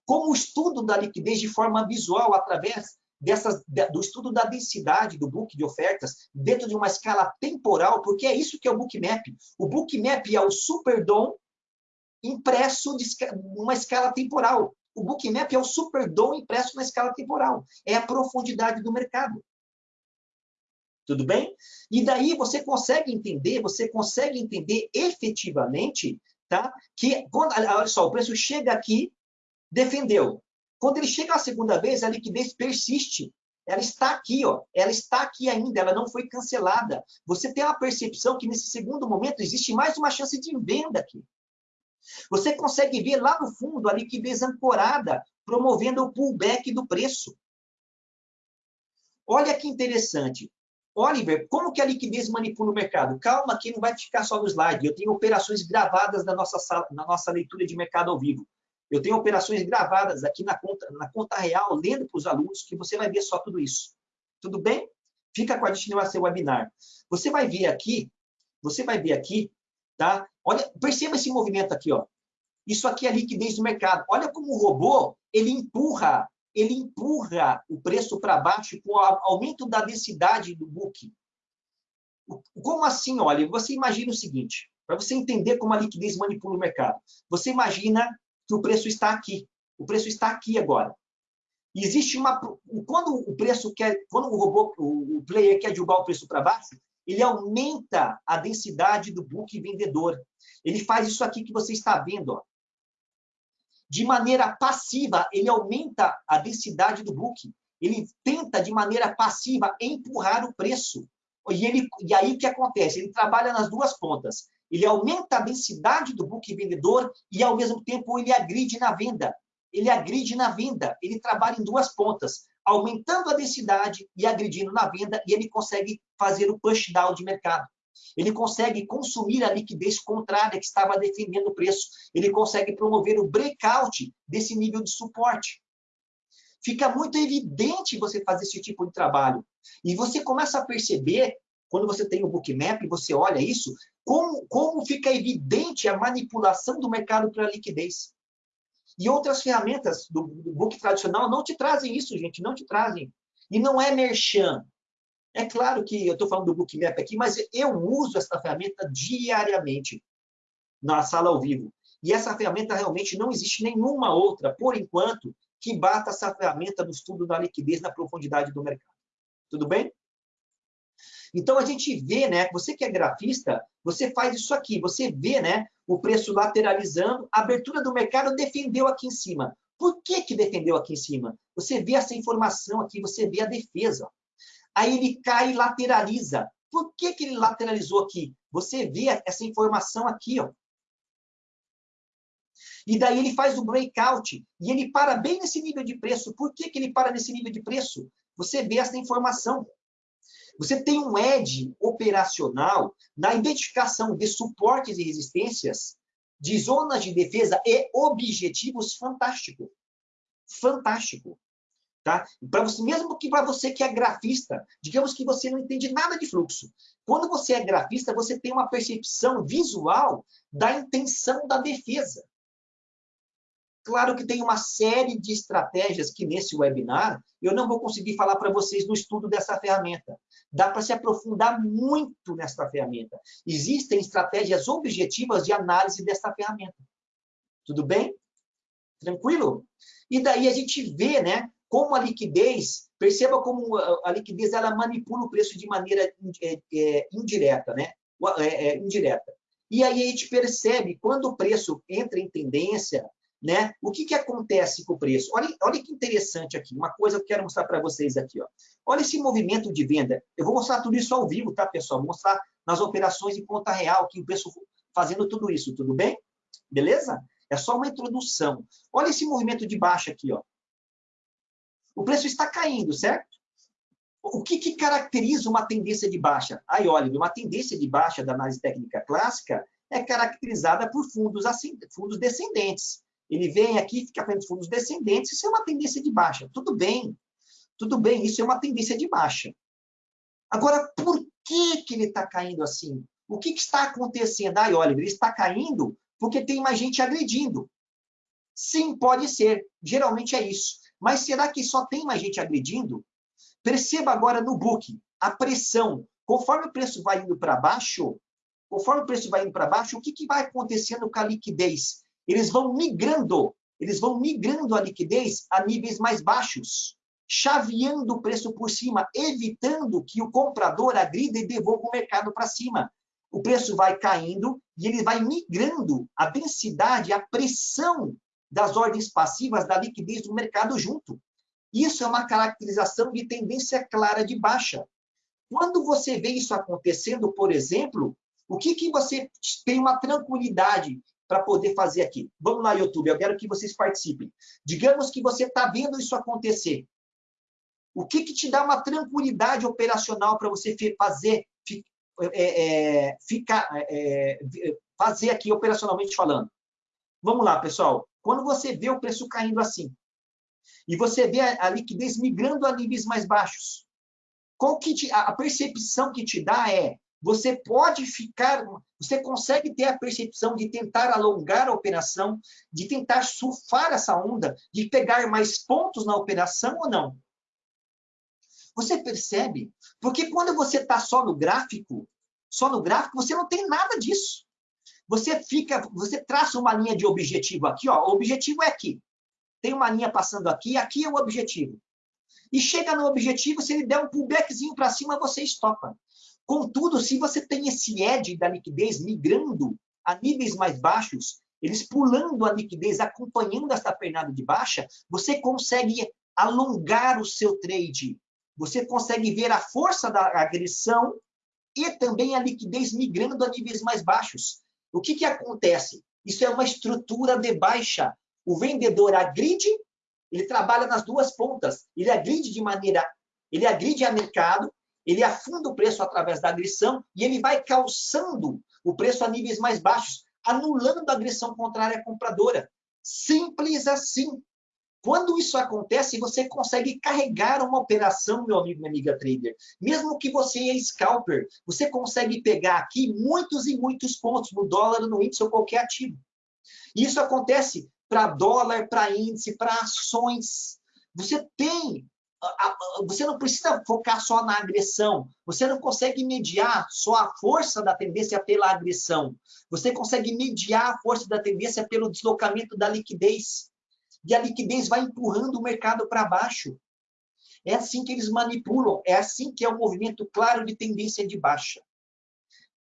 Como o estudo da liquidez de forma visual, através dessas, do estudo da densidade do book de ofertas, dentro de uma escala temporal, porque é isso que é o bookmap. O bookmap é o superdom impresso de uma escala temporal. O bookmap é o superdom impresso na escala temporal. É a profundidade do mercado. Tudo bem? E daí você consegue entender, você consegue entender efetivamente, tá? Que quando, olha só, o preço chega aqui, defendeu. Quando ele chega a segunda vez, a liquidez persiste. Ela está aqui, ó. Ela está aqui ainda, ela não foi cancelada. Você tem a percepção que nesse segundo momento existe mais uma chance de venda aqui. Você consegue ver lá no fundo a liquidez ancorada, promovendo o pullback do preço. Olha que interessante. Oliver, como que a liquidez manipula o mercado? Calma que não vai ficar só no slide. Eu tenho operações gravadas na nossa, sala, na nossa leitura de mercado ao vivo. Eu tenho operações gravadas aqui na conta, na conta real, lendo para os alunos, que você vai ver só tudo isso. Tudo bem? Fica com a gente no seu webinar. Você vai ver aqui, você vai ver aqui, tá? Olha, perceba esse movimento aqui, ó. Isso aqui é a liquidez do mercado. Olha como o robô, ele empurra, ele empurra o preço para baixo com o aumento da densidade do book. Como assim? Olha, você imagina o seguinte, para você entender como a liquidez manipula o mercado. Você imagina que o preço está aqui. O preço está aqui agora. Existe uma... Quando o preço quer... Quando o robô, o player quer derrubar o preço para baixo, ele aumenta a densidade do book vendedor. Ele faz isso aqui que você está vendo. Ó. De maneira passiva, ele aumenta a densidade do book. Ele tenta, de maneira passiva, empurrar o preço. E, ele, e aí o que acontece? Ele trabalha nas duas pontas ele aumenta a densidade do book vendedor e, ao mesmo tempo, ele agride na venda. Ele agride na venda, ele trabalha em duas pontas, aumentando a densidade e agredindo na venda, e ele consegue fazer o push down de mercado. Ele consegue consumir a liquidez contrária que estava defendendo o preço. Ele consegue promover o breakout desse nível de suporte. Fica muito evidente você fazer esse tipo de trabalho. E você começa a perceber quando você tem o bookmap, você olha isso, como, como fica evidente a manipulação do mercado para liquidez. E outras ferramentas do, do book tradicional não te trazem isso, gente, não te trazem. E não é merchan. É claro que eu estou falando do bookmap aqui, mas eu uso essa ferramenta diariamente na sala ao vivo. E essa ferramenta realmente não existe nenhuma outra, por enquanto, que bata essa ferramenta no estudo da liquidez na profundidade do mercado. Tudo bem? Então, a gente vê, né, você que é grafista, você faz isso aqui, você vê né, o preço lateralizando, a abertura do mercado defendeu aqui em cima. Por que, que defendeu aqui em cima? Você vê essa informação aqui, você vê a defesa. Aí ele cai e lateraliza. Por que, que ele lateralizou aqui? Você vê essa informação aqui, ó. E daí ele faz o breakout e ele para bem nesse nível de preço. Por que, que ele para nesse nível de preço? Você vê essa informação. Você tem um edge operacional na identificação de suportes e resistências, de zonas de defesa e objetivos fantástico. Fantástico. Tá? Para você, mesmo que para você que é grafista, digamos que você não entende nada de fluxo. Quando você é grafista, você tem uma percepção visual da intenção da defesa. Claro que tem uma série de estratégias que nesse webinar eu não vou conseguir falar para vocês no estudo dessa ferramenta. Dá para se aprofundar muito nessa ferramenta. Existem estratégias objetivas de análise dessa ferramenta. Tudo bem? Tranquilo? E daí a gente vê, né, como a liquidez, perceba como a liquidez ela manipula o preço de maneira é, é, indireta, né? É, indireta. E aí a gente percebe quando o preço entra em tendência, né? O que, que acontece com o preço? Olha, olha que interessante aqui, uma coisa que eu quero mostrar para vocês aqui. Ó. Olha esse movimento de venda. Eu vou mostrar tudo isso ao vivo, tá, pessoal? Vou mostrar nas operações em conta real, que o preço fazendo tudo isso, tudo bem? Beleza? É só uma introdução. Olha esse movimento de baixa aqui. Ó. O preço está caindo, certo? O que, que caracteriza uma tendência de baixa? Aí, olha, uma tendência de baixa da análise técnica clássica é caracterizada por fundos, fundos descendentes. Ele vem aqui, fica frente fundos descendentes, isso é uma tendência de baixa. Tudo bem, tudo bem, isso é uma tendência de baixa. Agora, por que, que ele está caindo assim? O que, que está acontecendo? Ai, olha, ele está caindo porque tem mais gente agredindo. Sim, pode ser. Geralmente é isso. Mas será que só tem mais gente agredindo? Perceba agora no book a pressão. Conforme o preço vai indo para baixo, conforme o preço vai indo para baixo, o que, que vai acontecendo com a liquidez? Eles vão migrando, eles vão migrando a liquidez a níveis mais baixos, chaveando o preço por cima, evitando que o comprador agrida e devolva o mercado para cima. O preço vai caindo e ele vai migrando a densidade, a pressão das ordens passivas da liquidez do mercado junto. Isso é uma caracterização de tendência clara de baixa. Quando você vê isso acontecendo, por exemplo, o que, que você tem uma tranquilidade para poder fazer aqui? Vamos lá, YouTube, eu quero que vocês participem. Digamos que você está vendo isso acontecer. O que, que te dá uma tranquilidade operacional para você fazer, é, é, ficar, é, é, fazer aqui operacionalmente falando? Vamos lá, pessoal. Quando você vê o preço caindo assim, e você vê a, liquidez migrando a níveis mais baixos, qual que te, a percepção que te dá é você pode ficar, você consegue ter a percepção de tentar alongar a operação, de tentar surfar essa onda, de pegar mais pontos na operação ou não? Você percebe? Porque quando você está só no gráfico, só no gráfico, você não tem nada disso. Você fica, você traça uma linha de objetivo aqui, ó. O objetivo é aqui. Tem uma linha passando aqui, aqui é o objetivo. E chega no objetivo, se ele der um pullbackzinho para cima, você estopa. Contudo, se você tem esse edge da liquidez migrando a níveis mais baixos, eles pulando a liquidez, acompanhando essa pernada de baixa, você consegue alongar o seu trade. Você consegue ver a força da agressão e também a liquidez migrando a níveis mais baixos. O que, que acontece? Isso é uma estrutura de baixa. O vendedor agride, ele trabalha nas duas pontas. Ele agride de maneira, ele agride a mercado ele afunda o preço através da agressão e ele vai calçando o preço a níveis mais baixos, anulando a agressão contrária compradora. Simples assim. Quando isso acontece, você consegue carregar uma operação, meu amigo, minha amiga trader. Mesmo que você é scalper, você consegue pegar aqui muitos e muitos pontos no dólar, no índice ou qualquer ativo. Isso acontece para dólar, para índice, para ações. Você tem você não precisa focar só na agressão. Você não consegue mediar só a força da tendência pela agressão. Você consegue mediar a força da tendência pelo deslocamento da liquidez. E a liquidez vai empurrando o mercado para baixo. É assim que eles manipulam. É assim que é o movimento claro de tendência de baixa.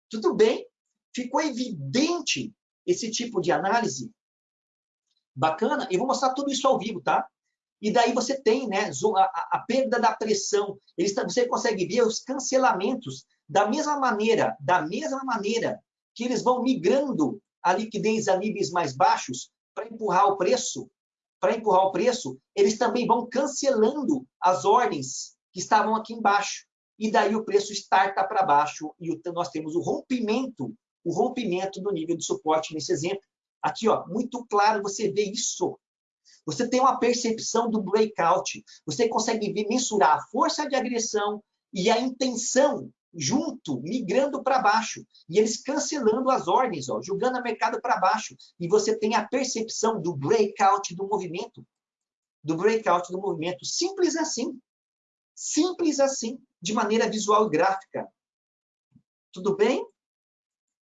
Tudo bem? Ficou evidente esse tipo de análise? Bacana? Eu vou mostrar tudo isso ao vivo, tá? E daí você tem né, a, a perda da pressão. Eles, você consegue ver os cancelamentos da mesma maneira, da mesma maneira que eles vão migrando a liquidez a níveis mais baixos para empurrar o preço, para empurrar o preço, eles também vão cancelando as ordens que estavam aqui embaixo. E daí o preço starta para baixo e nós temos o rompimento, o rompimento do nível de suporte nesse exemplo. Aqui, ó, muito claro, você vê isso. Você tem uma percepção do breakout. Você consegue ver, mensurar a força de agressão e a intenção junto, migrando para baixo. E eles cancelando as ordens, ó, jogando o mercado para baixo. E você tem a percepção do breakout do movimento. Do breakout do movimento. Simples assim. Simples assim, de maneira visual e gráfica. Tudo bem?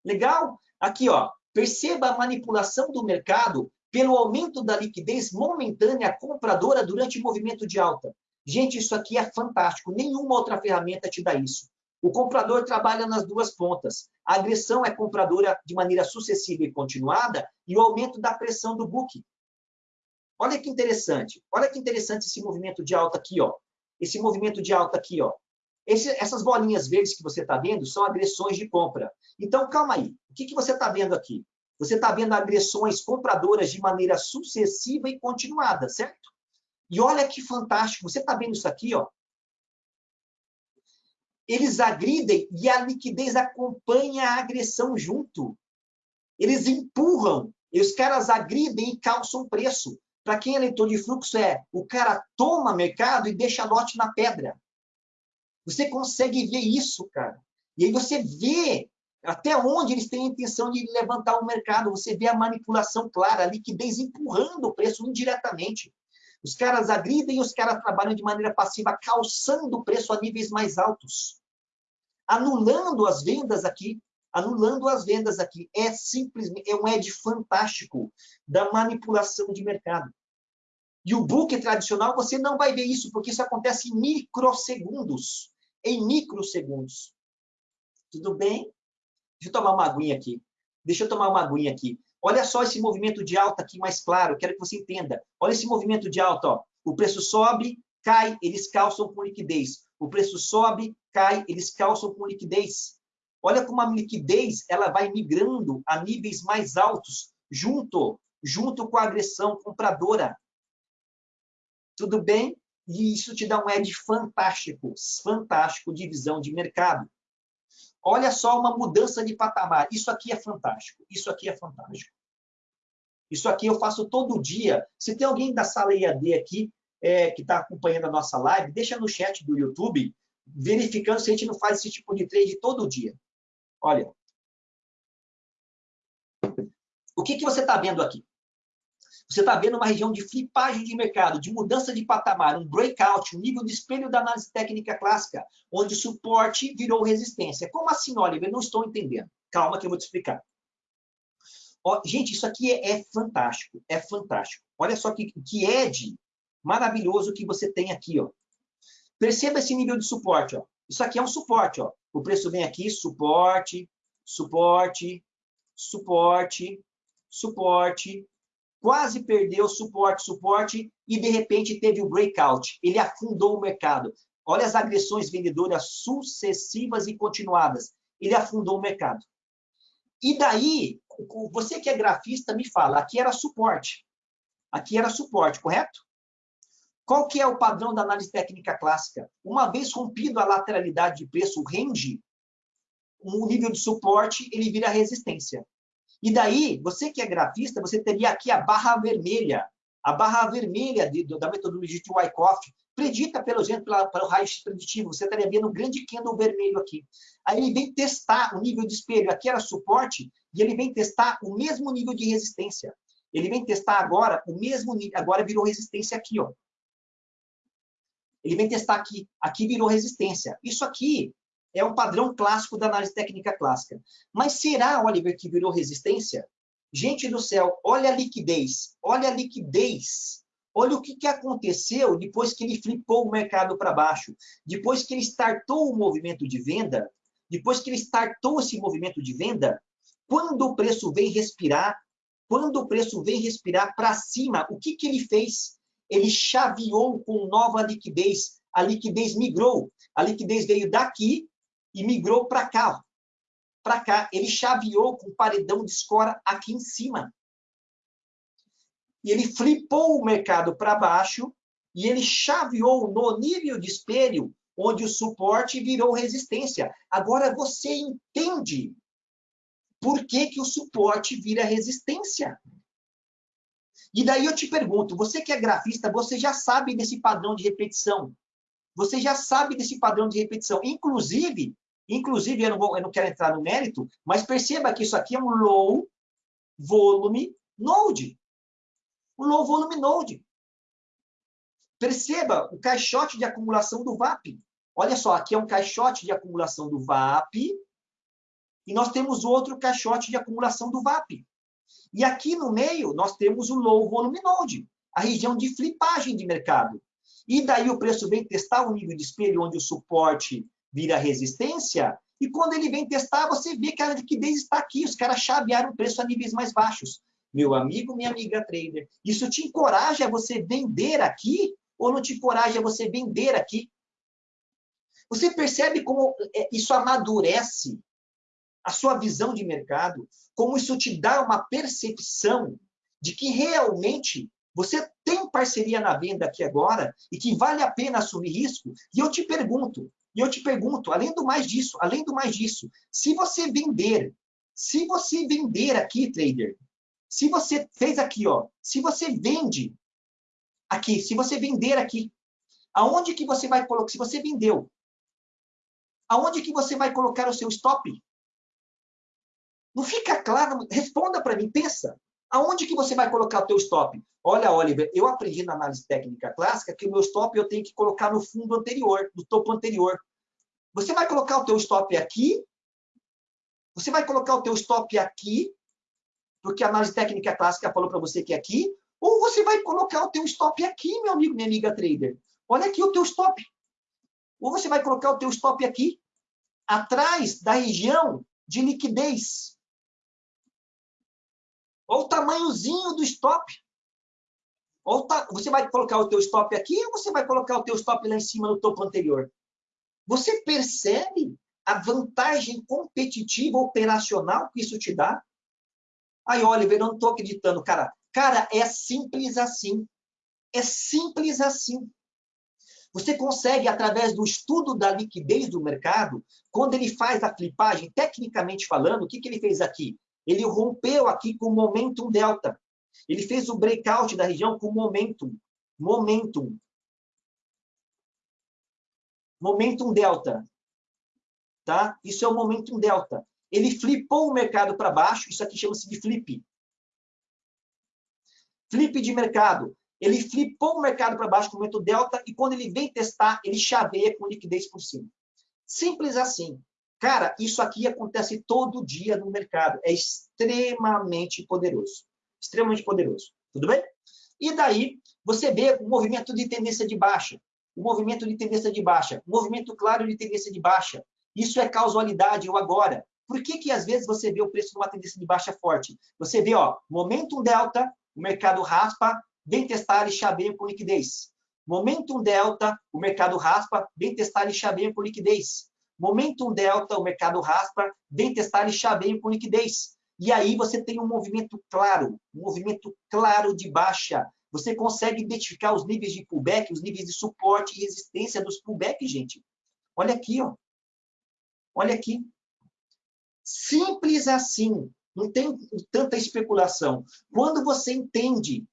Legal? Aqui, ó, perceba a manipulação do mercado pelo aumento da liquidez momentânea compradora durante o movimento de alta. Gente, isso aqui é fantástico. Nenhuma outra ferramenta te dá isso. O comprador trabalha nas duas pontas. A agressão é compradora de maneira sucessiva e continuada e o aumento da pressão do book. Olha que interessante. Olha que interessante esse movimento de alta aqui, ó. Esse movimento de alta aqui, ó. Esse, essas bolinhas verdes que você está vendo são agressões de compra. Então, calma aí. O que, que você está vendo aqui? Você está vendo agressões compradoras de maneira sucessiva e continuada, certo? E olha que fantástico. Você está vendo isso aqui, ó? Eles agridem e a liquidez acompanha a agressão junto. Eles empurram e os caras agridem e calçam preço. Para quem é leitor de fluxo, é o cara toma mercado e deixa lote na pedra. Você consegue ver isso, cara. E aí você vê até onde eles têm a intenção de levantar o mercado. Você vê a manipulação clara, a liquidez empurrando o preço indiretamente. Os caras agridem e os caras trabalham de maneira passiva, calçando o preço a níveis mais altos. Anulando as vendas aqui, anulando as vendas aqui. É simplesmente, é um edge fantástico da manipulação de mercado. E o book tradicional, você não vai ver isso, porque isso acontece em microsegundos. Em microsegundos. Tudo bem? Deixa eu tomar uma aguinha aqui. Deixa eu tomar uma aguinha aqui. Olha só esse movimento de alta aqui mais claro, quero que você entenda. Olha esse movimento de alta, ó. O preço sobe, cai, eles calçam com liquidez. O preço sobe, cai, eles calçam com liquidez. Olha como a liquidez ela vai migrando a níveis mais altos, junto, junto com a agressão compradora. Tudo bem? E isso te dá um edge fantástico, fantástico de visão de mercado. Olha só uma mudança de patamar. Isso aqui é fantástico. Isso aqui é fantástico. Isso aqui eu faço todo dia. Se tem alguém da sala IAD aqui é, que está acompanhando a nossa live, deixa no chat do YouTube, verificando se a gente não faz esse tipo de trade todo dia. Olha. O que, que você está vendo aqui? Você está vendo uma região de flipagem de mercado, de mudança de patamar, um breakout, um nível de espelho da análise técnica clássica, onde suporte virou resistência. Como assim, Oliver? Não estou entendendo. Calma que eu vou te explicar. Ó, gente, isso aqui é, é, fantástico, é fantástico. Olha só que, que edge maravilhoso que você tem aqui. Ó. Perceba esse nível de suporte. Ó. Isso aqui é um suporte. Ó. O preço vem aqui, suporte, suporte, suporte, suporte, quase perdeu suporte, suporte, e de repente teve o breakout. Ele afundou o mercado. Olha as agressões vendedoras sucessivas e continuadas. Ele afundou o mercado. E daí, você que é grafista, me fala, aqui era suporte. Aqui era suporte, correto? Qual que é o padrão da análise técnica clássica? Uma vez rompido a lateralidade de preço, o range, um nível de suporte, ele vira resistência. E daí, você que é grafista, você teria aqui a barra vermelha. A barra vermelha de, da metodologia de Wyckoff, predita, pelo exemplo, pela, pelo raio-x preditivo. Você estaria vendo um grande candle vermelho aqui. Aí ele vem testar o nível de espelho. Aqui era suporte, e ele vem testar o mesmo nível de resistência. Ele vem testar agora o mesmo nível, agora virou resistência aqui, ó. Ele vem testar aqui, aqui virou resistência. Isso aqui é um padrão clássico da análise técnica clássica. Mas será, Oliver, que virou resistência? Gente do céu, olha a liquidez, olha a liquidez. Olha o que, que aconteceu depois que ele flipou o mercado para baixo, depois que ele startou o movimento de venda, depois que ele startou esse movimento de venda, quando o preço vem respirar, quando o preço vem respirar para cima, o que, que ele fez? Ele chaveou com nova liquidez. A liquidez migrou. A liquidez veio daqui e migrou para cá. Para cá, ele chaveou com paredão de escora aqui em cima. E ele flipou o mercado para baixo e ele chaveou no nível de espelho, onde o suporte virou resistência. Agora você entende por que, que o suporte vira resistência. E daí eu te pergunto, você que é grafista, você já sabe desse padrão de repetição. Você já sabe desse padrão de repetição. Inclusive, inclusive eu não, vou, eu não quero entrar no mérito, mas perceba que isso aqui é um low volume node. Um low volume node. Perceba o caixote de acumulação do VAP. Olha só, aqui é um caixote de acumulação do VAP e nós temos outro caixote de acumulação do VAP. E aqui no meio, nós temos o low volume node, a região de flipagem de mercado. E daí o preço vem testar o nível de espelho onde o suporte vira resistência, e quando ele vem testar, você vê que a liquidez está aqui, os caras chavearam o preço a níveis mais baixos. Meu amigo, minha amiga trader, isso te encoraja a você vender aqui ou não te encoraja a você vender aqui? Você percebe como é, isso amadurece a sua visão de mercado, como isso te dá uma percepção de que realmente você tem parceria na venda aqui agora e que vale a pena assumir risco. E eu te pergunto, e eu te pergunto, além do mais disso, além do mais disso, se você vender, se você vender aqui, trader, se você fez aqui, ó, se você vende aqui, se você vender aqui, aonde que você vai colocar? Se você vendeu, aonde que você vai colocar o seu stop? Não fica claro? Responda para mim, pensa. Aonde que você vai colocar o teu stop? Olha, Oliver, eu aprendi na análise técnica clássica que o meu stop eu tenho que colocar no fundo anterior, no topo anterior. Você vai colocar o teu stop aqui? Você vai colocar o teu stop aqui? Porque a análise técnica clássica falou para você que é aqui? Ou você vai colocar o teu stop aqui, meu amigo, minha amiga trader? Olha aqui o teu stop. Ou você vai colocar o teu stop aqui, atrás da região de liquidez. Olha o tamanhozinho do stop. Tá, você vai colocar o teu stop aqui ou você vai colocar o teu stop lá em cima no topo anterior? Você percebe a vantagem competitiva operacional que isso te dá? Aí, Oliver, eu não estou acreditando, cara. Cara, é simples assim. É simples assim. Você consegue, através do estudo da liquidez do mercado, quando ele faz a flipagem, tecnicamente falando, o que, que ele fez aqui? Ele rompeu aqui com o momentum delta. Ele fez o breakout da região com momentum. Momentum. Momentum delta. Tá? Isso é o momentum delta. Ele flipou o mercado para baixo, isso aqui chama-se de flip. Flip de mercado. Ele flipou o mercado para baixo com o momento delta e quando ele vem testar, ele chaveia com liquidez por cima. Simples assim. Cara, isso aqui acontece todo dia no mercado. É extremamente poderoso. Extremamente poderoso. Tudo bem? E daí, você vê o movimento de tendência de baixa. O movimento de tendência de baixa. O movimento claro de tendência de baixa. Isso é causalidade ou agora. Por que, que às vezes você vê o preço numa tendência de baixa forte? Você vê, ó, momentum delta, o mercado raspa, vem testar e chaveia com liquidez. Momentum delta, o mercado raspa, vem testar e chaveia com liquidez. Momentum delta, o mercado raspa, vem testar e chaveia com liquidez. E aí você tem um movimento claro, um movimento claro de baixa. Você consegue identificar os níveis de pullback, os níveis de suporte e resistência dos pullbacks, gente. Olha aqui, ó. Olha aqui. Simples assim. Não tem tanta especulação. Quando você entende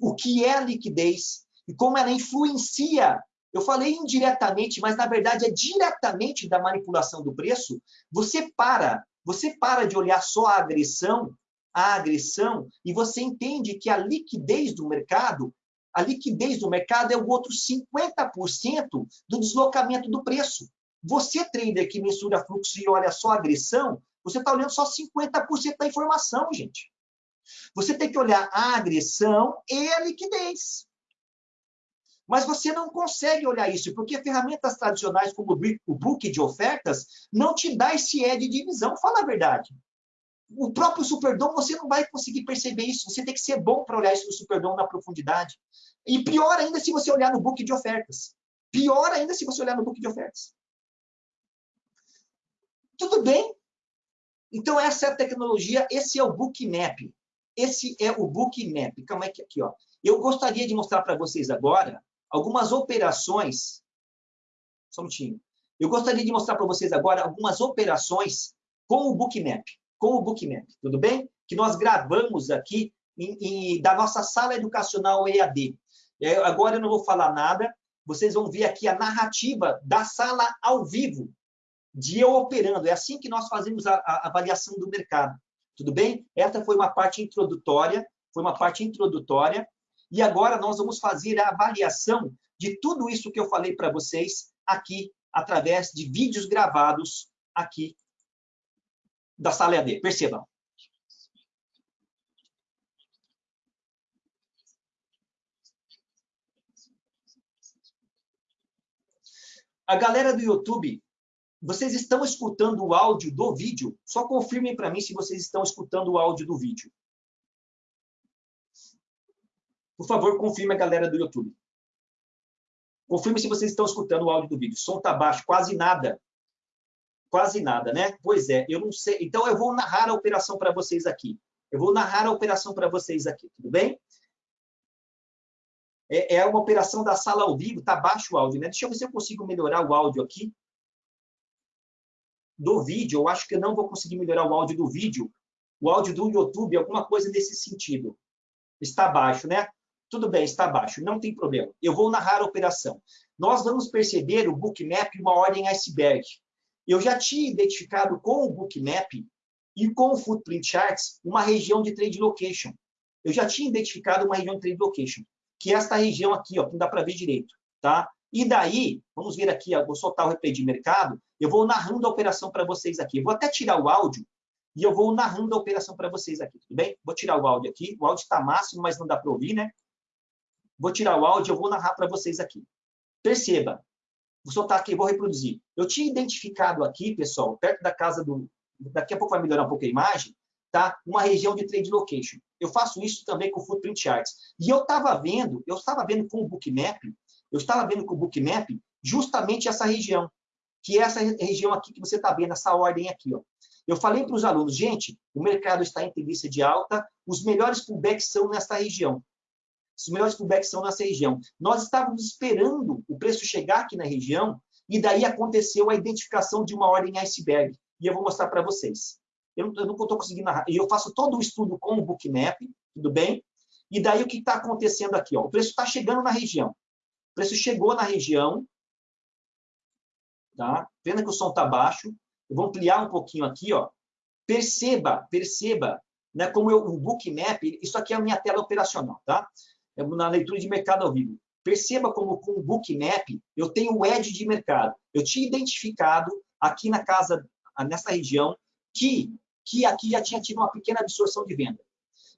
o que é a liquidez e como ela influencia eu falei indiretamente, mas na verdade é diretamente da manipulação do preço. Você para, você para de olhar só a agressão, a agressão, e você entende que a liquidez do mercado, a liquidez do mercado é o outro 50% do deslocamento do preço. Você, trader que mensura fluxo e olha só a agressão, você está olhando só 50% da informação, gente. Você tem que olhar a agressão e a liquidez. Mas você não consegue olhar isso, porque ferramentas tradicionais como o book de ofertas não te dá esse E de divisão, fala a verdade. O próprio Superdom, você não vai conseguir perceber isso. Você tem que ser bom para olhar isso no Superdom na profundidade. E pior ainda se você olhar no book de ofertas. Pior ainda se você olhar no book de ofertas. Tudo bem? Então, essa é a tecnologia, esse é o Bookmap. Esse é o Bookmap. Calma aí, aqui, ó. Eu gostaria de mostrar para vocês agora algumas operações. Só um minutinho. Eu gostaria de mostrar para vocês agora algumas operações com o Bookmap. Com o Bookmap, tudo bem? Que nós gravamos aqui em, em, da nossa sala educacional EAD. Agora eu não vou falar nada, vocês vão ver aqui a narrativa da sala ao vivo, de eu operando. É assim que nós fazemos a, a avaliação do mercado. Tudo bem? Essa foi uma parte introdutória, foi uma parte introdutória. E agora nós vamos fazer a avaliação de tudo isso que eu falei para vocês aqui, através de vídeos gravados aqui da sala EAD. Percebam. A galera do YouTube, vocês estão escutando o áudio do vídeo? Só confirmem para mim se vocês estão escutando o áudio do vídeo. Por favor, confirme a galera do YouTube. Confirme se vocês estão escutando o áudio do vídeo. O som está baixo, quase nada. Quase nada, né? Pois é, eu não sei. Então, eu vou narrar a operação para vocês aqui. Eu vou narrar a operação para vocês aqui, tudo bem? É, é uma operação da sala ao vivo, está baixo o áudio, né? Deixa eu ver se eu consigo melhorar o áudio aqui. Do vídeo, eu acho que eu não vou conseguir melhorar o áudio do vídeo. O áudio do YouTube, alguma coisa nesse sentido. Está baixo, né? Tudo bem, está abaixo, não tem problema. Eu vou narrar a operação. Nós vamos perceber o bookmap uma ordem iceberg. Eu já tinha identificado com o bookmap e com o footprint charts uma região de trade location. Eu já tinha identificado uma região de trade location, que é esta região aqui, ó, que não dá para ver direito, tá? E daí, vamos ver aqui, ó, vou soltar o replay de mercado, eu vou narrando a operação para vocês aqui. Eu vou até tirar o áudio e eu vou narrando a operação para vocês aqui, tudo bem? Vou tirar o áudio aqui. O áudio está máximo, mas não dá para ouvir, né? Vou tirar o áudio, eu vou narrar para vocês aqui. Perceba, vou soltar aqui, vou reproduzir. Eu tinha identificado aqui, pessoal, perto da casa do... Daqui a pouco vai melhorar um pouco a imagem. tá? uma região de trade location. Eu faço isso também com Footprint Charts. E eu estava vendo, eu estava vendo com o Bookmap, eu estava vendo com o Bookmap justamente essa região, que é essa região aqui que você está vendo, essa ordem aqui. Ó. Eu falei para os alunos, gente, o mercado está em tendência de alta, os melhores pullbacks são nessa região. Os melhores pullbacks são nessa região. Nós estávamos esperando o preço chegar aqui na região e daí aconteceu a identificação de uma ordem iceberg. E eu vou mostrar para vocês. Eu, eu não estou conseguindo narrar. Eu faço todo o estudo com o Bookmap, tudo bem? E daí o que está acontecendo aqui? Ó? O preço está chegando na região. O preço chegou na região. Tá? Pena que o som está baixo. Eu vou ampliar um pouquinho aqui. Ó. Perceba, perceba, né, como eu, o Bookmap, isso aqui é a minha tela operacional, tá? É na leitura de mercado ao vivo. Perceba como com o Bookmap eu tenho o edge de mercado. Eu tinha identificado aqui na casa, nessa região, que, que aqui já tinha tido uma pequena absorção de venda.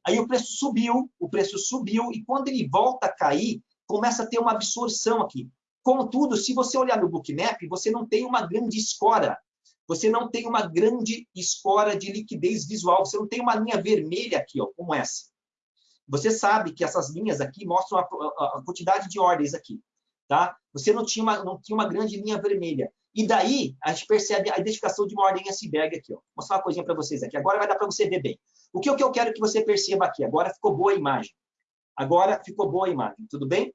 Aí o preço subiu, o preço subiu, e quando ele volta a cair, começa a ter uma absorção aqui. Contudo, se você olhar no Bookmap, você não tem uma grande escora. Você não tem uma grande escora de liquidez visual. Você não tem uma linha vermelha aqui, ó, como essa. Você sabe que essas linhas aqui mostram a, a, a quantidade de ordens aqui. Tá? Você não tinha, uma, não tinha uma grande linha vermelha. E daí, a gente percebe a identificação de uma ordem iceberg aqui. Ó. Vou mostrar uma coisinha para vocês aqui. Agora vai dar para você ver bem. O que, o que eu quero que você perceba aqui? Agora ficou boa a imagem. Agora ficou boa a imagem, tudo bem?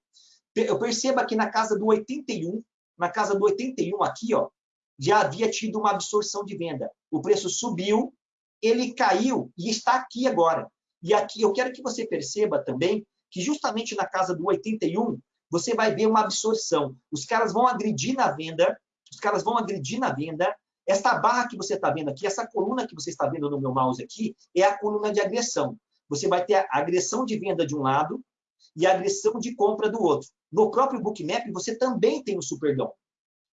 Eu percebo aqui na casa do 81, na casa do 81 aqui, ó, já havia tido uma absorção de venda. O preço subiu, ele caiu e está aqui agora. E aqui eu quero que você perceba também que justamente na casa do 81, você vai ver uma absorção. Os caras vão agredir na venda, os caras vão agredir na venda. Esta barra que você está vendo aqui, essa coluna que você está vendo no meu mouse aqui, é a coluna de agressão. Você vai ter a agressão de venda de um lado e a agressão de compra do outro. No próprio Bookmap, você também tem o Superdom.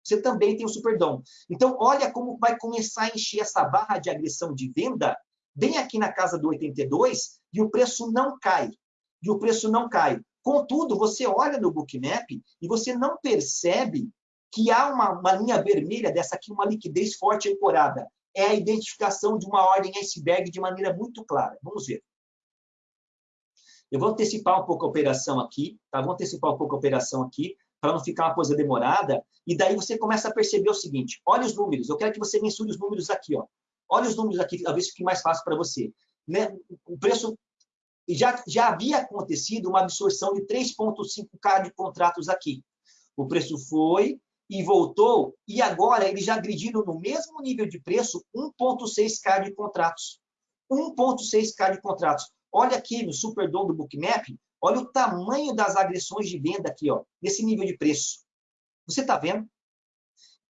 Você também tem o Superdom. Então, olha como vai começar a encher essa barra de agressão de venda bem aqui na casa do 82 e o preço não cai. E o preço não cai. Contudo, você olha no Bookmap e você não percebe que há uma, uma linha vermelha dessa aqui, uma liquidez forte ancorada. É a identificação de uma ordem iceberg de maneira muito clara. Vamos ver. Eu vou antecipar um pouco a operação aqui, tá? Vou antecipar um pouco a operação aqui, para não ficar uma coisa demorada, e daí você começa a perceber o seguinte, olha os números, eu quero que você mensure os números aqui, ó. Olha os números aqui, talvez fique mais fácil para você. Né? O preço já, já havia acontecido uma absorção de 3,5K de contratos aqui. O preço foi e voltou, e agora eles já agrediram no mesmo nível de preço 1,6K de contratos. 1,6K de contratos. Olha aqui no Superdom do Bookmap, olha o tamanho das agressões de venda aqui, ó, nesse nível de preço. Você está vendo?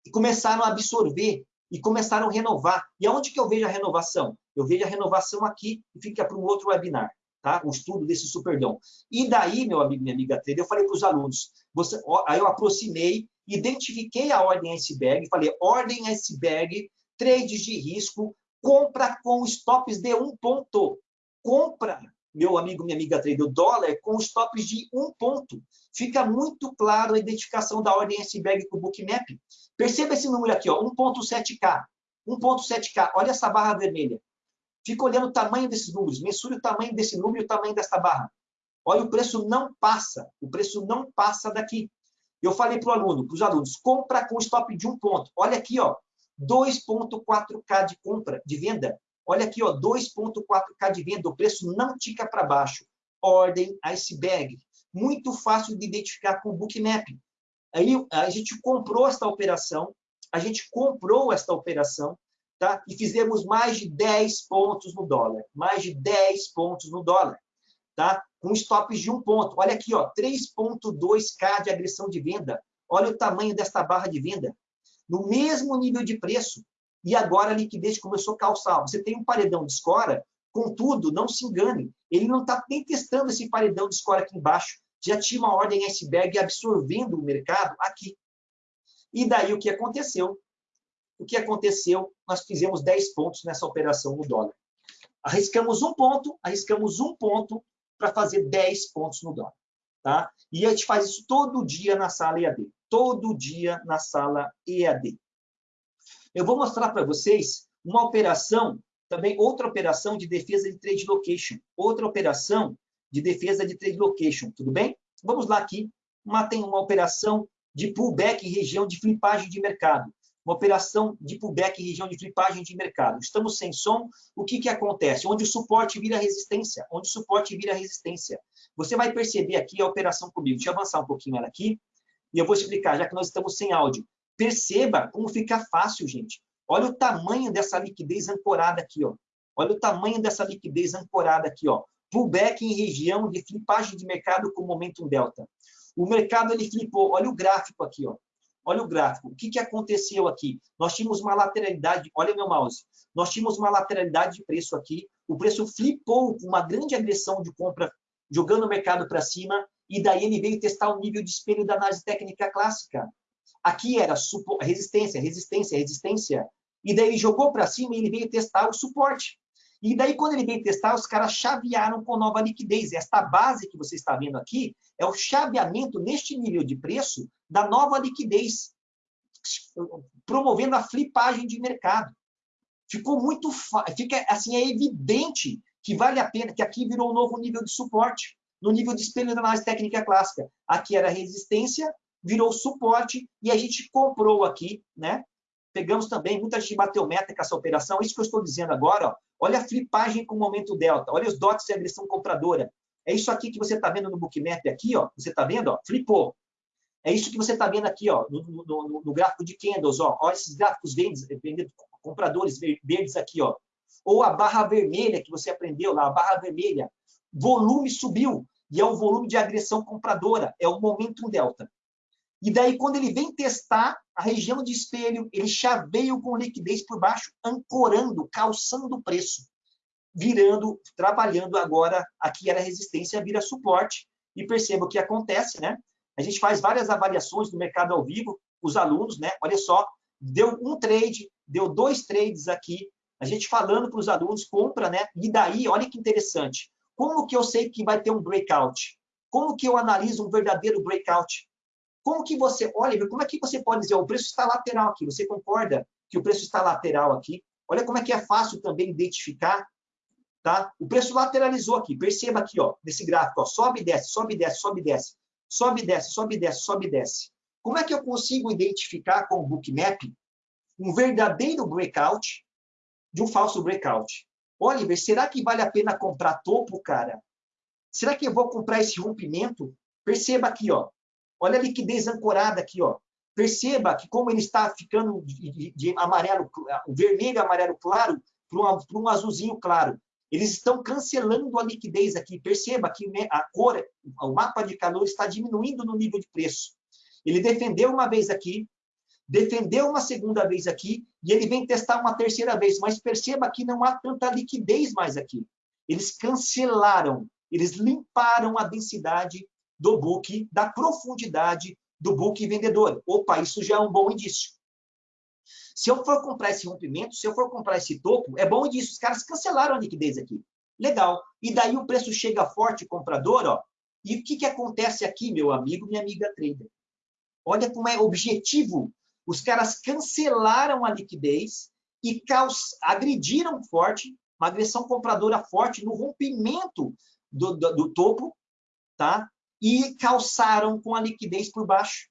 E começaram a absorver e começaram a renovar. E aonde que eu vejo a renovação? Eu vejo a renovação aqui e fica para um outro webinar, tá? O estudo desse Superdom. E daí, meu amigo, minha amiga trader, eu falei para os alunos, você, aí eu aproximei, identifiquei a ordem iceberg, falei, ordem iceberg, trades de risco, compra com stops de um ponto. Compra, meu amigo, minha amiga trader, o dólar com stops de um ponto. Fica muito claro a identificação da ordem iceberg com o Bookmap. Perceba esse número aqui, 1.7K. 1.7K, olha essa barra vermelha. Fica olhando o tamanho desses números, mensure o tamanho desse número e o tamanho dessa barra. Olha, o preço não passa, o preço não passa daqui. Eu falei para o aluno, para os alunos, compra com stop de um ponto. Olha aqui, ó, 2.4K de compra, de venda. Olha aqui, ó, 2.4K de venda, o preço não tica para baixo. Ordem iceberg. Muito fácil de identificar com o Bookmap. Aí a gente comprou esta operação, a gente comprou esta operação, tá? E fizemos mais de 10 pontos no dólar, mais de 10 pontos no dólar, tá? Com stops de um ponto. Olha aqui, ó, 3.2k de agressão de venda. Olha o tamanho desta barra de venda. No mesmo nível de preço. E agora a liquidez começou a calçar. Você tem um paredão de escora, contudo, não se engane, ele não está nem testando esse paredão de escora aqui embaixo já tinha uma ordem iceberg absorvendo o mercado aqui. E daí o que aconteceu? O que aconteceu? Nós fizemos 10 pontos nessa operação no dólar. Arriscamos um ponto, arriscamos um ponto para fazer 10 pontos no dólar. Tá? E a gente faz isso todo dia na sala EAD. Todo dia na sala EAD. Eu vou mostrar para vocês uma operação também outra operação de defesa de trade location, outra operação de defesa de trade location, tudo bem? Vamos lá aqui, uma, tem uma operação de pullback em região de flipagem de mercado, uma operação de pullback em região de flipagem de mercado. Estamos sem som, o que, que acontece? Onde o suporte vira resistência, onde o suporte vira resistência. Você vai perceber aqui a operação comigo. Deixa eu avançar um pouquinho ela aqui, e eu vou explicar, já que nós estamos sem áudio. Perceba como fica fácil, gente. Olha o tamanho dessa liquidez ancorada aqui, ó. Olha o tamanho dessa liquidez ancorada aqui, ó. Pullback em região de flipagem de mercado com momentum delta. O mercado ele flipou. Olha o gráfico aqui, ó. Olha o gráfico. O que, que aconteceu aqui? Nós tínhamos uma lateralidade. Olha meu mouse. Nós tínhamos uma lateralidade de preço aqui. O preço flipou com uma grande agressão de compra, jogando o mercado para cima. E daí ele veio testar o nível de espelho da análise técnica clássica. Aqui era resistência, resistência, resistência. E daí ele jogou para cima e ele veio testar o suporte. E daí, quando ele veio testar, os caras chavearam com nova liquidez. Esta base que você está vendo aqui é o chaveamento neste nível de preço da nova liquidez, promovendo a flipagem de mercado. Ficou muito... Fica, assim, é evidente que vale a pena, que aqui virou um novo nível de suporte, no nível de espelho da análise técnica clássica. Aqui era resistência, virou suporte e a gente comprou aqui, né? Pegamos também, muita gente bateu meta com essa operação, isso que eu estou dizendo agora, ó, olha a flipagem com o momento delta, olha os dots de agressão compradora. É isso aqui que você está vendo no bookmap aqui, ó, você está vendo, ó, flipou. É isso que você está vendo aqui, ó, no, no, no, no, gráfico de candles, ó, ó esses gráficos verdes, compradores verdes aqui, ó. Ou a barra vermelha que você aprendeu lá, a barra vermelha. Volume subiu, e é o volume de agressão compradora, é o momento delta. E daí, quando ele vem testar a região de espelho, ele chaveia com liquidez por baixo, ancorando, calçando o preço, virando, trabalhando agora, aqui era resistência, vira suporte, e perceba o que acontece, né? A gente faz várias avaliações do mercado ao vivo, os alunos, né? Olha só, deu um trade, deu dois trades aqui, a gente falando para os alunos, compra, né? E daí, olha que interessante, como que eu sei que vai ter um breakout? Como que eu analiso um verdadeiro breakout? Como que você, olha, como é que você pode dizer, o preço está lateral aqui, você concorda que o preço está lateral aqui? Olha como é que é fácil também identificar, tá? O preço lateralizou aqui, perceba aqui, ó, nesse gráfico, ó, sobe e desce, sobe e desce, sobe e desce, sobe e desce, sobe e desce, sobe e desce. Como é que eu consigo identificar com o bookmap um verdadeiro breakout de um falso breakout? Oliver, será que vale a pena comprar topo, cara? Será que eu vou comprar esse rompimento? Perceba aqui, ó, Olha a liquidez ancorada aqui, ó. Perceba que como ele está ficando de, amarelo, vermelho amarelo claro para um, azulzinho claro. Eles estão cancelando a liquidez aqui. Perceba que a cor, o mapa de calor está diminuindo no nível de preço. Ele defendeu uma vez aqui, defendeu uma segunda vez aqui, e ele vem testar uma terceira vez. Mas perceba que não há tanta liquidez mais aqui. Eles cancelaram, eles limparam a densidade do book, da profundidade do book vendedor. Opa, isso já é um bom indício. Se eu for comprar esse rompimento, se eu for comprar esse topo, é bom indício. Os caras cancelaram a liquidez aqui. Legal. E daí o preço chega forte, comprador, ó. E o que, que acontece aqui, meu amigo, minha amiga trader? Olha como é objetivo. Os caras cancelaram a liquidez e agrediram forte, uma agressão compradora forte no rompimento do, do, do topo, tá? E calçaram com a liquidez por baixo.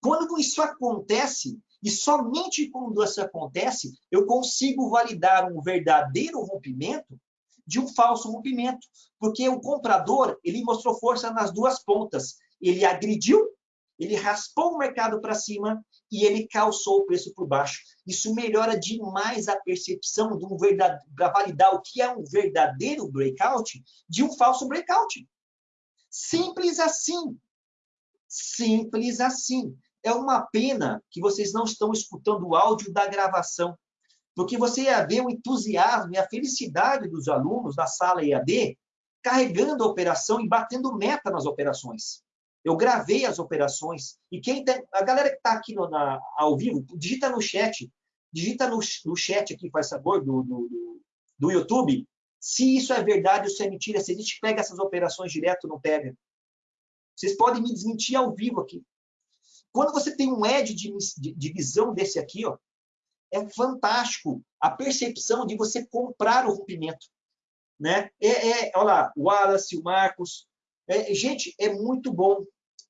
Quando isso acontece, e somente quando isso acontece, eu consigo validar um verdadeiro rompimento de um falso rompimento, porque o comprador ele mostrou força nas duas pontas. Ele agrediu, ele raspou o mercado para cima e ele calçou o preço por baixo. Isso melhora demais a percepção de um para validar o que é um verdadeiro breakout de um falso breakout. Simples assim. Simples assim. É uma pena que vocês não estão escutando o áudio da gravação, porque você ia ver o entusiasmo e a felicidade dos alunos da sala EAD carregando a operação e batendo meta nas operações. Eu gravei as operações e quem tem, a galera que está aqui no, na, ao vivo, digita no chat, digita no, no chat aqui, faz favor, do, do, do YouTube, se isso é verdade ou se é mentira, se a gente pega essas operações direto não pega. Vocês podem me desmentir ao vivo aqui. Quando você tem um edge de, de, de visão desse aqui, ó, é fantástico a percepção de você comprar o rompimento. Né? É, é, olha lá, o Wallace, o Marcos. É, gente, é muito bom.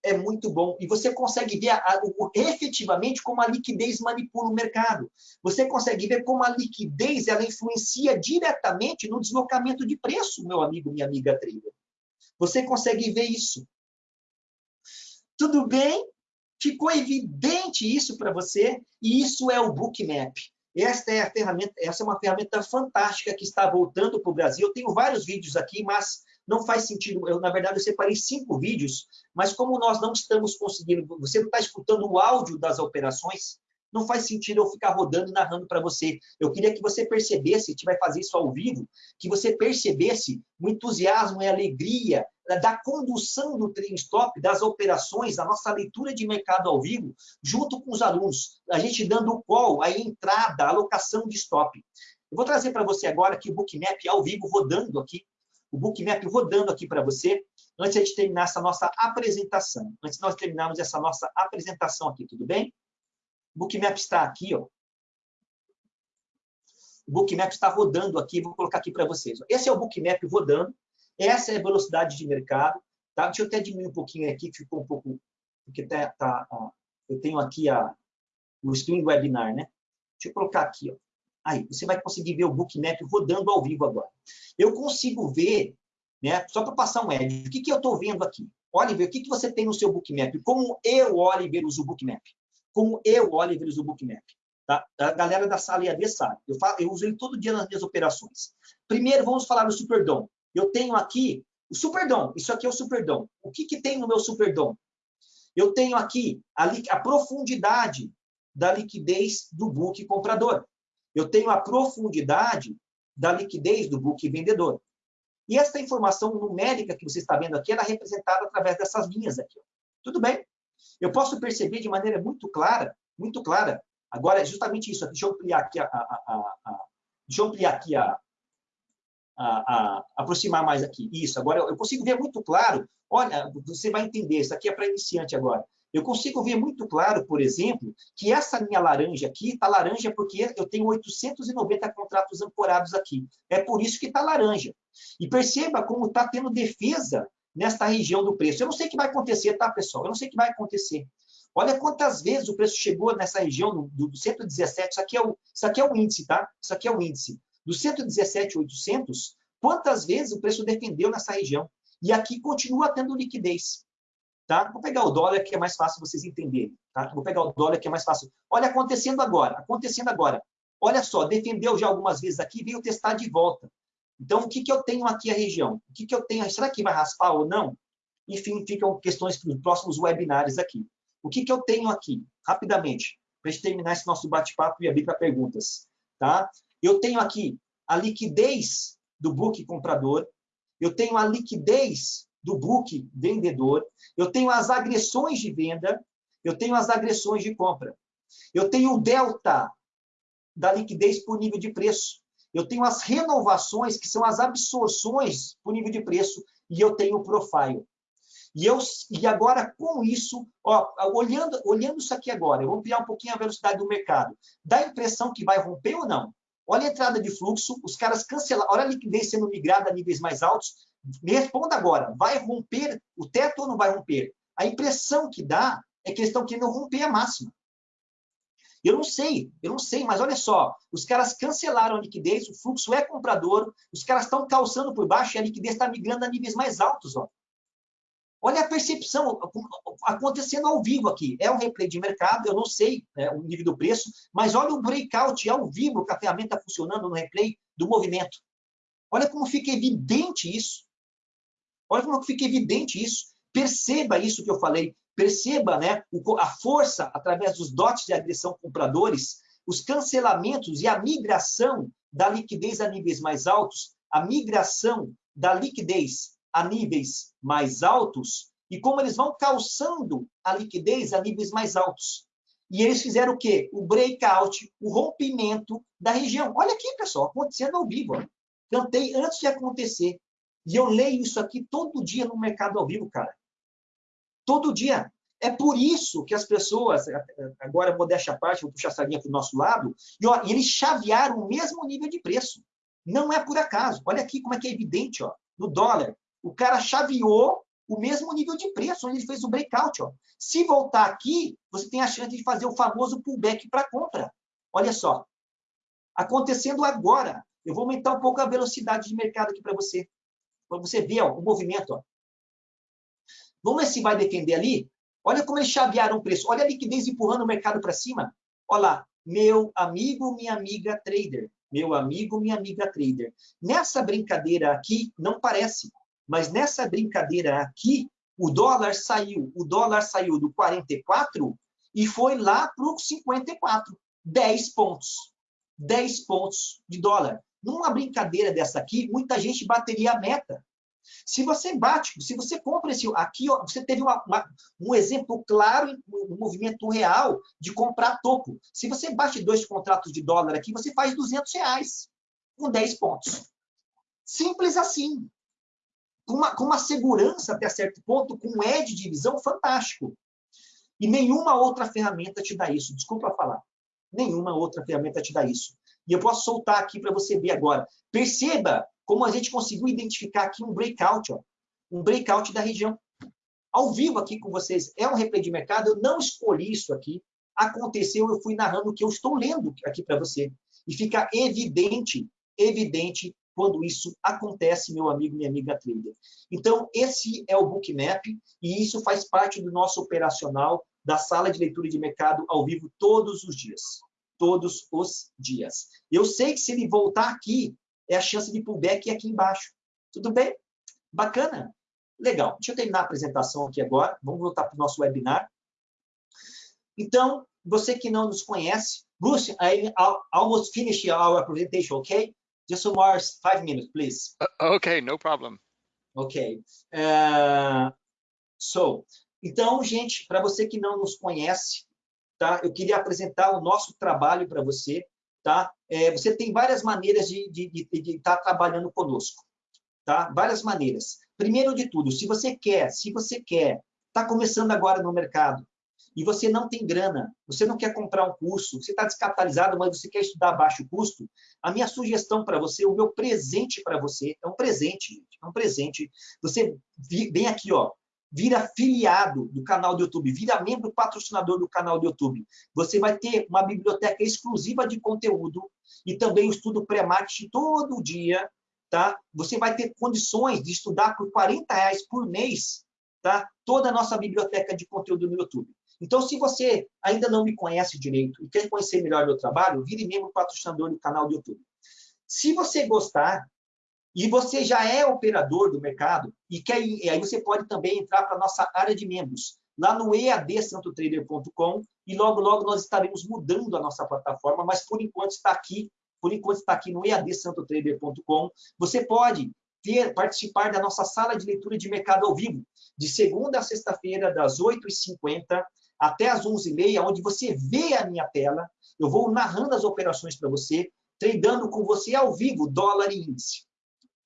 É muito bom. E você consegue ver a, a, o, efetivamente como a liquidez manipula o mercado. Você consegue ver como a liquidez ela influencia diretamente no deslocamento de preço, meu amigo, minha amiga trader. Você consegue ver isso. Tudo bem? Ficou evidente isso para você? E isso é o Bookmap. Esta é a ferramenta, essa é uma ferramenta fantástica que está voltando para o Brasil. Eu tenho vários vídeos aqui, mas não faz sentido. Eu, na verdade, eu separei cinco vídeos, mas como nós não estamos conseguindo, você não está escutando o áudio das operações, não faz sentido eu ficar rodando e narrando para você. Eu queria que você percebesse, a gente vai fazer isso ao vivo, que você percebesse o entusiasmo e a alegria da condução do trading stop, das operações, da nossa leitura de mercado ao vivo, junto com os alunos, a gente dando o call, a entrada, a alocação de stop. Eu vou trazer para você agora aqui o Bookmap ao vivo rodando aqui, o Bookmap rodando aqui para você, antes de terminar essa nossa apresentação. Antes de nós terminarmos essa nossa apresentação aqui, tudo bem? O Bookmap está aqui, ó. O Bookmap está rodando aqui, vou colocar aqui para vocês. Esse é o Bookmap rodando. Essa é a velocidade de mercado. Tá? Deixa eu até diminuir um pouquinho aqui, que ficou um pouco... Porque tá, tá ó, eu tenho aqui a, o Stream Webinar, né? Deixa eu colocar aqui. Ó. Aí, você vai conseguir ver o Bookmap rodando ao vivo agora. Eu consigo ver, né, só para passar um edge, o que, que eu estou vendo aqui? Oliver, o que, que você tem no seu Bookmap? Como eu, Oliver, uso o Bookmap? Como eu, Oliver, uso o Bookmap? Tá? A galera da sala EAD sabe. Eu, falo, eu uso ele todo dia nas minhas operações. Primeiro, vamos falar do Superdom. Eu tenho aqui o Superdom. Isso aqui é o Superdom. O que, que tem no meu Superdom? Eu tenho aqui a, a profundidade da liquidez do book comprador. Eu tenho a profundidade da liquidez do book vendedor. E essa informação numérica que você está vendo aqui, ela é representada através dessas linhas aqui. Tudo bem? Eu posso perceber de maneira muito clara, muito clara. Agora, é justamente isso. Deixa eu ampliar aqui a, a, a, a deixa eu ampliar aqui a, a, a, aproximar mais aqui. Isso, agora eu consigo ver muito claro. Olha, você vai entender, isso aqui é para iniciante agora. Eu consigo ver muito claro, por exemplo, que essa minha laranja aqui está laranja porque eu tenho 890 contratos ancorados aqui. É por isso que está laranja. E perceba como está tendo defesa nesta região do preço. Eu não sei o que vai acontecer, tá, pessoal? Eu não sei o que vai acontecer. Olha quantas vezes o preço chegou nessa região do, do 117. Isso aqui, é o, isso aqui é o índice, tá? Isso aqui é o índice do 117,800, quantas vezes o preço defendeu nessa região? E aqui continua tendo liquidez. Tá? Vou pegar o dólar, que é mais fácil vocês entenderem. Tá? Vou pegar o dólar, que é mais fácil. Olha acontecendo agora, acontecendo agora. Olha só, defendeu já algumas vezes aqui, veio testar de volta. Então, o que, que eu tenho aqui a região? O que, que eu tenho? Será que vai raspar ou não? Enfim, ficam questões para os próximos webinars aqui. O que, que eu tenho aqui? Rapidamente, para a gente terminar esse nosso bate-papo e abrir para perguntas. Tá? Eu tenho aqui a liquidez do book comprador, eu tenho a liquidez do book vendedor, eu tenho as agressões de venda, eu tenho as agressões de compra. Eu tenho o delta da liquidez por nível de preço. Eu tenho as renovações, que são as absorções por nível de preço, e eu tenho o profile. E, eu, e agora, com isso, ó, olhando, olhando isso aqui agora, eu vou ampliar um pouquinho a velocidade do mercado. Dá a impressão que vai romper ou não? Olha a entrada de fluxo, os caras cancelaram, olha a liquidez sendo migrada a níveis mais altos. Me responda agora, vai romper o teto ou não vai romper? A impressão que dá é que eles estão querendo romper a máxima. Eu não sei, eu não sei, mas olha só, os caras cancelaram a liquidez, o fluxo é comprador, os caras estão calçando por baixo e a liquidez está migrando a níveis mais altos. Ó. Olha a percepção acontecendo ao vivo aqui. É um replay de mercado, eu não sei né, o nível do preço, mas olha o breakout ao vivo que a ferramenta funcionando no replay do movimento. Olha como fica evidente isso. Olha como fica evidente isso. Perceba isso que eu falei. Perceba né, a força através dos dotes de agressão compradores, os cancelamentos e a migração da liquidez a níveis mais altos, a migração da liquidez a níveis mais altos e como eles vão calçando a liquidez a níveis mais altos. E eles fizeram o quê? O breakout, o rompimento da região. Olha aqui, pessoal, acontecendo ao vivo. Ó. Cantei antes de acontecer. E eu leio isso aqui todo dia no mercado ao vivo, cara. Todo dia. É por isso que as pessoas, agora modéstia à parte, vou puxar a sardinha para o nosso lado, e ó, eles chavearam o mesmo nível de preço. Não é por acaso. Olha aqui como é que é evidente, ó, no dólar. O cara chaveou o mesmo nível de preço, onde ele fez o breakout. Ó. Se voltar aqui, você tem a chance de fazer o famoso pullback para compra. Olha só. Acontecendo agora. Eu vou aumentar um pouco a velocidade de mercado aqui para você. Para você ver ó, o movimento. Ó. Vamos ver se vai defender ali. Olha como eles chavearam o preço. Olha a liquidez empurrando o mercado para cima. Olha lá. Meu amigo, minha amiga trader. Meu amigo, minha amiga trader. Nessa brincadeira aqui, não parece. Mas nessa brincadeira aqui, o dólar saiu. O dólar saiu do 44 e foi lá para o 54. 10 pontos. 10 pontos de dólar. Numa brincadeira dessa aqui, muita gente bateria a meta. Se você bate, se você compra esse aqui, ó, você teve uma, uma, um exemplo claro, um movimento real de comprar topo. Se você bate dois contratos de dólar aqui, você faz 200 reais com 10 pontos. Simples assim. Com uma, com uma segurança até certo ponto, com um edge de visão fantástico. E nenhuma outra ferramenta te dá isso. Desculpa falar. Nenhuma outra ferramenta te dá isso. E eu posso soltar aqui para você ver agora. Perceba como a gente conseguiu identificar aqui um breakout, ó, um breakout da região. Ao vivo aqui com vocês, é um replay de mercado, eu não escolhi isso aqui, aconteceu, eu fui narrando o que eu estou lendo aqui para você. E fica evidente, evidente, quando isso acontece, meu amigo, minha amiga trader. Então, esse é o Bookmap, e isso faz parte do nosso operacional da sala de leitura de mercado ao vivo todos os dias. Todos os dias. Eu sei que se ele voltar aqui, é a chance de pullback aqui embaixo. Tudo bem? Bacana? Legal. Deixa eu terminar a apresentação aqui agora. Vamos voltar para o nosso webinar. Então, você que não nos conhece, Bruce, I almost finished our presentation, okay? Just some more five minutes, please.
Uh, okay, no problem.
Ok. Uh, so, então, gente, para você que não nos conhece, tá? Eu queria apresentar o nosso trabalho para você tá? É, você tem várias maneiras de estar tá trabalhando conosco, tá? Várias maneiras. Primeiro de tudo, se você quer, se você quer, está começando agora no mercado e você não tem grana, você não quer comprar um curso, você está descapitalizado, mas você quer estudar a baixo custo, a minha sugestão para você, o meu presente para você, é um presente, gente, é um presente. Você vem aqui, ó, vira afiliado do canal do YouTube, vira membro patrocinador do canal do YouTube. Você vai ter uma biblioteca exclusiva de conteúdo e também o estudo pré-marketing todo dia, tá? Você vai ter condições de estudar por 40 reais por mês, tá? Toda a nossa biblioteca de conteúdo no YouTube. Então, se você ainda não me conhece direito e quer conhecer melhor meu trabalho, vire membro patrocinador do canal do YouTube. Se você gostar, e você já é operador do mercado e quer e aí você pode também entrar para a nossa área de membros lá no eadsantotrader.com e logo logo nós estaremos mudando a nossa plataforma, mas por enquanto está aqui, por enquanto está aqui no eadsantotrader.com. Você pode ter, participar da nossa sala de leitura de mercado ao vivo, de segunda a sexta-feira, das 8h50 até as 11h30, onde você vê a minha tela, eu vou narrando as operações para você, tradando com você ao vivo dólar e índice.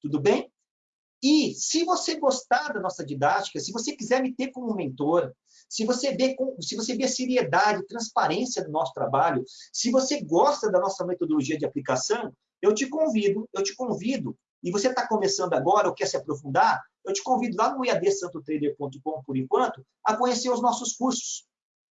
Tudo bem? E se você gostar da nossa didática, se você quiser me ter como mentor, se você vê, se você vê seriedade, transparência do nosso trabalho, se você gosta da nossa metodologia de aplicação, eu te convido, eu te convido, e você está começando agora ou quer se aprofundar, eu te convido lá no iadsantotrader.com por enquanto, a conhecer os nossos cursos.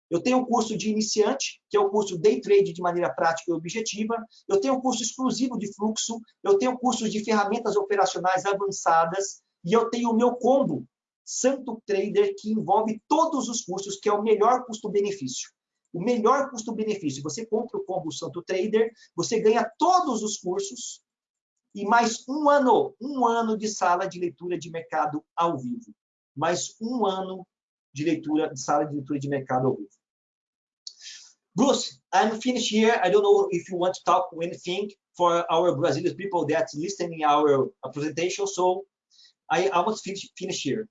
Eu tenho um curso de iniciante, que é o curso Day Trade de maneira prática e objetiva. Eu tenho um curso exclusivo de fluxo. Eu tenho cursos de ferramentas operacionais avançadas. E eu tenho o meu combo, Santo Trader, que envolve todos os cursos, que é o melhor custo-benefício. O melhor custo-benefício. Você compra o combo Santo Trader, você ganha todos os cursos e mais um ano, um ano de sala de leitura de mercado ao vivo. Mais um ano de leitura, de sala de leitura de mercado ao vivo. Bruce, I'm finished here. I don't know if you want to talk anything for our Brazilian people that's listening our presentation. So I almost finish, finish here.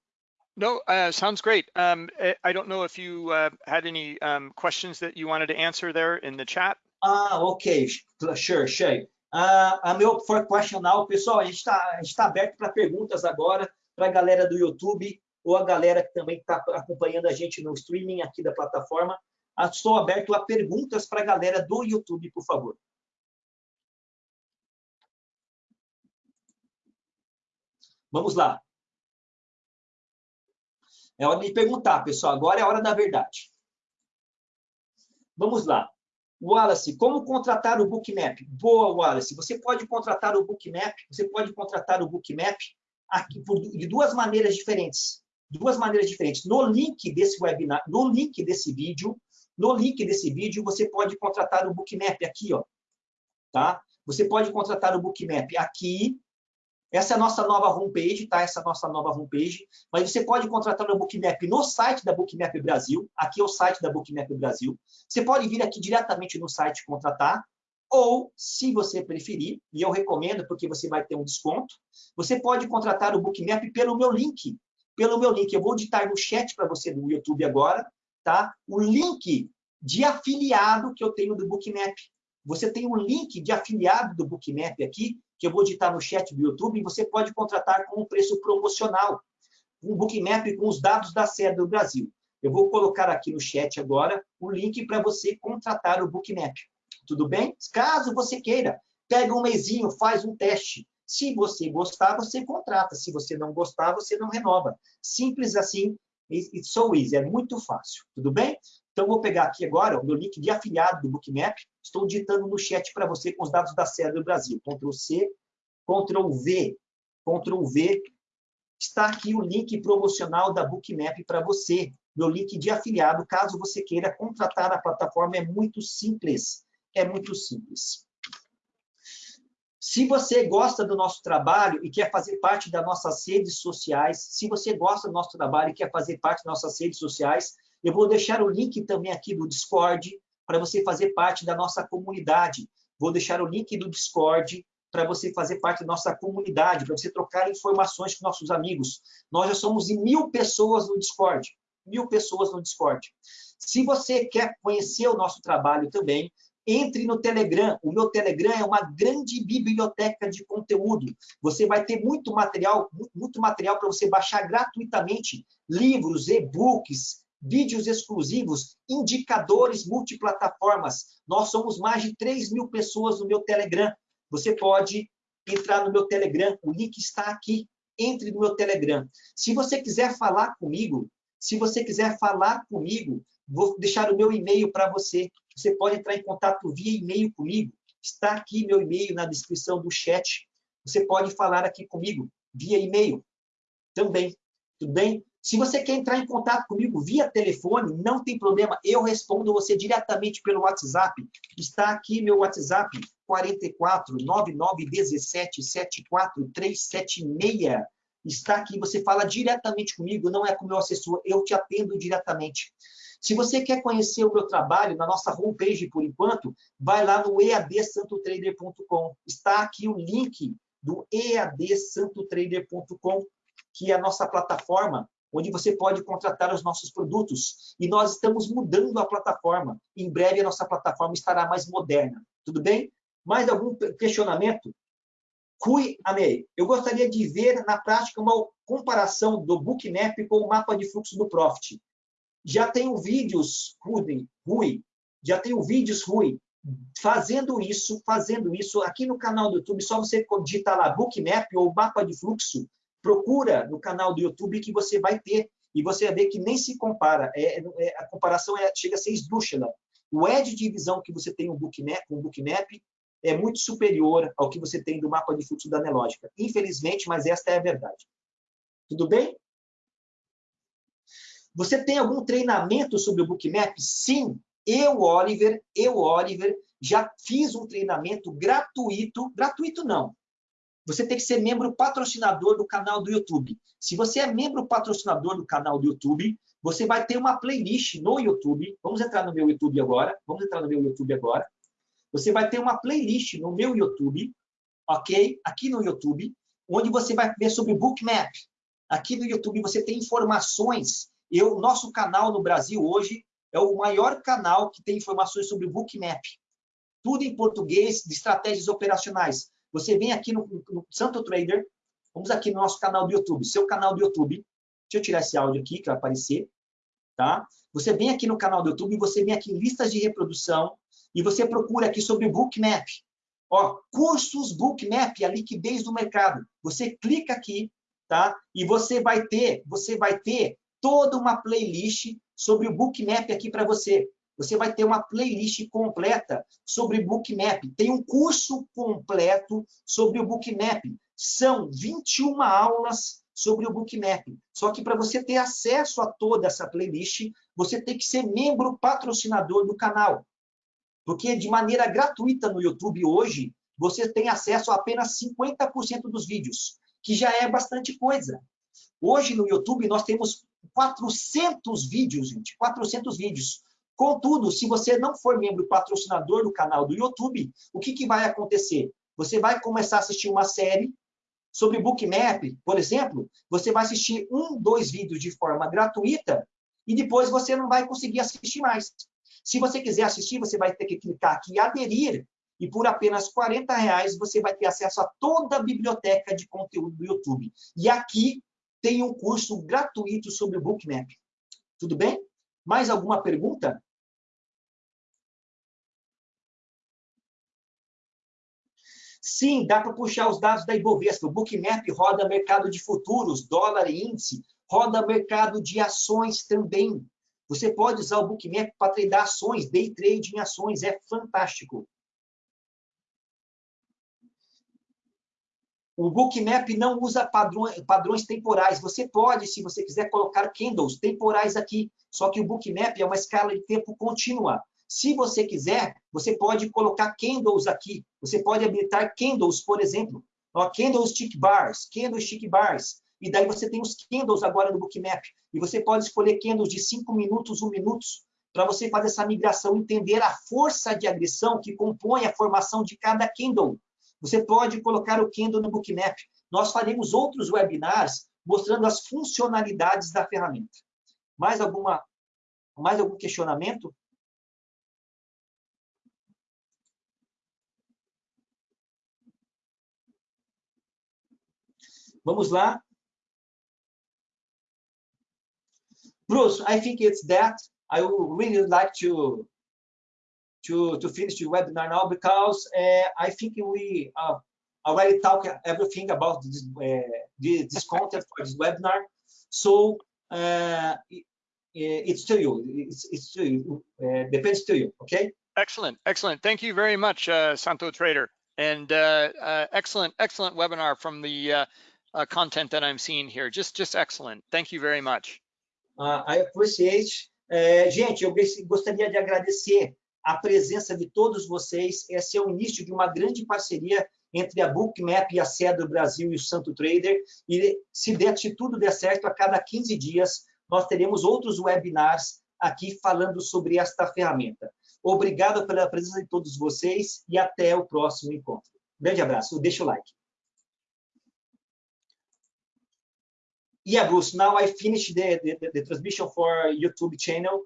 No, uh, sounds great. Um, eh, I don't know if you uh, had any um, questions that you wanted to answer there in the chat.
Ah, ok, sure, sure. Uh, a meu for question now, pessoal, a gente está tá aberto para perguntas agora para a galera do YouTube. ou a galera que também está acompanhando a gente no streaming aqui da plataforma. Estou aberto a perguntas para a galera do YouTube, por favor. Vamos lá. É hora de perguntar, pessoal. Agora é a hora da verdade. Vamos lá. Wallace, como contratar o Bookmap? Boa, Wallace. Você pode contratar o Bookmap, você pode contratar o Bookmap aqui por, de duas maneiras diferentes. Duas maneiras diferentes. No link desse webinar, no link desse vídeo, no link desse vídeo, você pode contratar o Bookmap aqui, ó. Tá? Você pode contratar o Bookmap aqui essa é a nossa nova homepage, tá? Essa é a nossa nova homepage. Mas você pode contratar o Bookmap no site da Bookmap Brasil. Aqui é o site da Bookmap Brasil. Você pode vir aqui diretamente no site contratar. Ou, se você preferir, e eu recomendo porque você vai ter um desconto, você pode contratar o Bookmap pelo meu link. Pelo meu link. Eu vou digitar no chat para você no YouTube agora, tá? O link de afiliado que eu tenho do Bookmap. Você tem um link de afiliado do Bookmap aqui, que eu vou digitar no chat do YouTube, e você pode contratar com um preço promocional, um Bookmap com os dados da sede do Brasil. Eu vou colocar aqui no chat agora o link para você contratar o Bookmap. Tudo bem? Caso você queira, pega um mesinho, faz um teste. Se você gostar, você contrata. Se você não gostar, você não renova. Simples assim, it's so easy, é muito fácil. Tudo bem? Então, vou pegar aqui agora o meu link de afiliado do Bookmap. Estou digitando no chat para você com os dados da sede do Brasil. Ctrl C, Ctrl V, Ctrl V. Está aqui o link promocional da Bookmap para você. Meu link de afiliado, caso você queira contratar a plataforma, é muito simples. É muito simples. Se você gosta do nosso trabalho e quer fazer parte das nossas redes sociais, se você gosta do nosso trabalho e quer fazer parte das nossas redes sociais, eu vou deixar o link também aqui do Discord para você fazer parte da nossa comunidade. Vou deixar o link do Discord para você fazer parte da nossa comunidade, para você trocar informações com nossos amigos. Nós já somos em mil pessoas no Discord. Mil pessoas no Discord. Se você quer conhecer o nosso trabalho também, entre no Telegram. O meu Telegram é uma grande biblioteca de conteúdo. Você vai ter muito material, muito material para você baixar gratuitamente, livros, e-books, vídeos exclusivos, indicadores multiplataformas. Nós somos mais de 3 mil pessoas no meu Telegram. Você pode entrar no meu Telegram, o link está aqui. Entre no meu Telegram. Se você quiser falar comigo, se você quiser falar comigo, vou deixar o meu e-mail para você. Você pode entrar em contato via e-mail comigo. Está aqui meu e-mail na descrição do chat. Você pode falar aqui comigo via e-mail também. Tudo bem? Se você quer entrar em contato comigo via telefone, não tem problema, eu respondo você diretamente pelo WhatsApp. Está aqui meu WhatsApp, 44 99 17 74 376. Está aqui, você fala diretamente comigo, não é com meu assessor, eu te atendo diretamente. Se você quer conhecer o meu trabalho na nossa homepage por enquanto, vai lá no eadsantotrader.com. Está aqui o link do eadsantotrader.com, que é a nossa plataforma onde você pode contratar os nossos produtos. E nós estamos mudando a plataforma. Em breve, a nossa plataforma estará mais moderna. Tudo bem? Mais algum questionamento? Cui Amei. Eu gostaria de ver na prática uma comparação do Bookmap com o mapa de fluxo do Profit. Já tenho vídeos, Rui, Rui já tenho vídeos, Rui, fazendo isso, fazendo isso aqui no canal do YouTube, só você digitar lá Bookmap ou mapa de fluxo, procura no canal do YouTube que você vai ter e você vai ver que nem se compara. É, é, a comparação é, chega a ser esdrúxula. O edge de visão que você tem no Bookmap, no Bookmap é muito superior ao que você tem do mapa de fluxo da Nelógica. Infelizmente, mas esta é a verdade. Tudo bem? Você tem algum treinamento sobre o Bookmap? Sim. Eu, Oliver, eu, Oliver, já fiz um treinamento gratuito, gratuito não, você tem que ser membro patrocinador do canal do YouTube. Se você é membro patrocinador do canal do YouTube, você vai ter uma playlist no YouTube. Vamos entrar no meu YouTube agora. Vamos entrar no meu YouTube agora. Você vai ter uma playlist no meu YouTube, ok? Aqui no YouTube, onde você vai ver sobre o Bookmap. Aqui no YouTube você tem informações. Eu, nosso canal no Brasil hoje é o maior canal que tem informações sobre Bookmap. Tudo em português, de estratégias operacionais. Você vem aqui no, no Santo Trader, vamos aqui no nosso canal do YouTube, seu canal do YouTube, Deixa eu tirar esse áudio aqui que vai aparecer, tá? Você vem aqui no canal do YouTube, você vem aqui em listas de reprodução e você procura aqui sobre Bookmap. Ó, cursos Bookmap, a liquidez do mercado. Você clica aqui, tá? E você vai ter, você vai ter toda uma playlist sobre o Bookmap aqui para você. Você vai ter uma playlist completa sobre Bookmap. Tem um curso completo sobre o Bookmap. São 21 aulas sobre o Bookmap. Só que para você ter acesso a toda essa playlist, você tem que ser membro patrocinador do canal. Porque de maneira gratuita no YouTube hoje, você tem acesso a apenas 50% dos vídeos, que já é bastante coisa. Hoje no YouTube nós temos 400 vídeos, gente, 400 vídeos. Contudo, se você não for membro patrocinador do canal do YouTube, o que, que vai acontecer? Você vai começar a assistir uma série sobre Bookmap, por exemplo, você vai assistir um, dois vídeos de forma gratuita e depois você não vai conseguir assistir mais. Se você quiser assistir, você vai ter que clicar aqui aderir e por apenas 40 reais você vai ter acesso a toda a biblioteca de conteúdo do YouTube. E aqui tem um curso gratuito sobre o Bookmap. Tudo bem? Mais alguma pergunta? Sim, dá para puxar os dados da Ibovespa. O Bookmap roda mercado de futuros, dólar e índice, roda mercado de ações também. Você pode usar o Bookmap para treinar ações, day trade em ações, é fantástico. O Bookmap não usa padrões, temporais. Você pode, se você quiser, colocar candles temporais aqui. Só que o Bookmap é uma escala de tempo contínua. Se você quiser, você pode colocar candles aqui. Você pode habilitar candles, por exemplo. Ó, candlestick bars, candlestick bars. E daí você tem os candles agora no Bookmap. E você pode escolher candles de 5 minutos, 1 minuto, para você fazer essa migração, entender a força de agressão que compõe a formação de cada candle. Você pode colocar o candle no Bookmap. Nós faremos outros webinars mostrando as funcionalidades da ferramenta. Mais alguma mais algum questionamento? Vamos lá. Bruce, I think it's that. I would really like to to to finish the webinar now because uh, I think we uh, already talked everything about this uh, this content for this webinar. So uh, it, it's to you. It's, it's to you. Uh, depends to you. Okay.
Excellent, excellent. Thank you very much, uh, Santo Trader, and excellent, excellent webinar from the uh, content that I'm seeing here. Just, just excellent. Thank you very much.
Uh, I appreciate. É, gente, eu gostaria de agradecer a presença de todos vocês. Esse é o início de uma grande parceria entre a Bookmap e a Cedro Brasil e o Santo Trader. E se, der, se tudo der certo, a cada 15 dias nós teremos outros webinars aqui falando sobre esta ferramenta. Obrigado pela presença de todos vocês e até o próximo encontro. Grande abraço. Deixa o like. yeah, Bruce, now I finished the, the, the transmission for YouTube channel.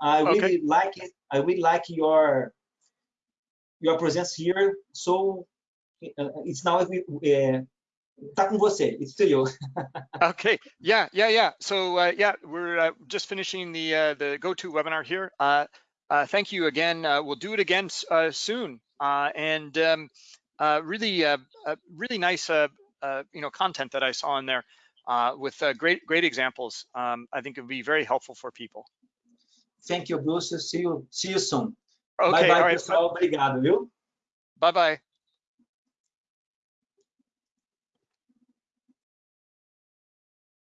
I okay. really like it. I really like your your presence here. So uh, it's now uh. It's to you.
okay. Yeah. Yeah. Yeah. So uh, yeah, we're uh, just finishing the uh, the GoTo webinar here. Uh, uh, thank you again. Uh, we'll do it again uh, soon. Uh, and um, uh, really, uh, uh, really nice, uh, uh, you know, content that I saw in there uh, with uh, great great examples. Um, I think it would be very helpful for people.
Thank you, Bruce. See you, see you soon.
Okay,
bye bye, pessoal. Obrigado, viu?
Bye bye.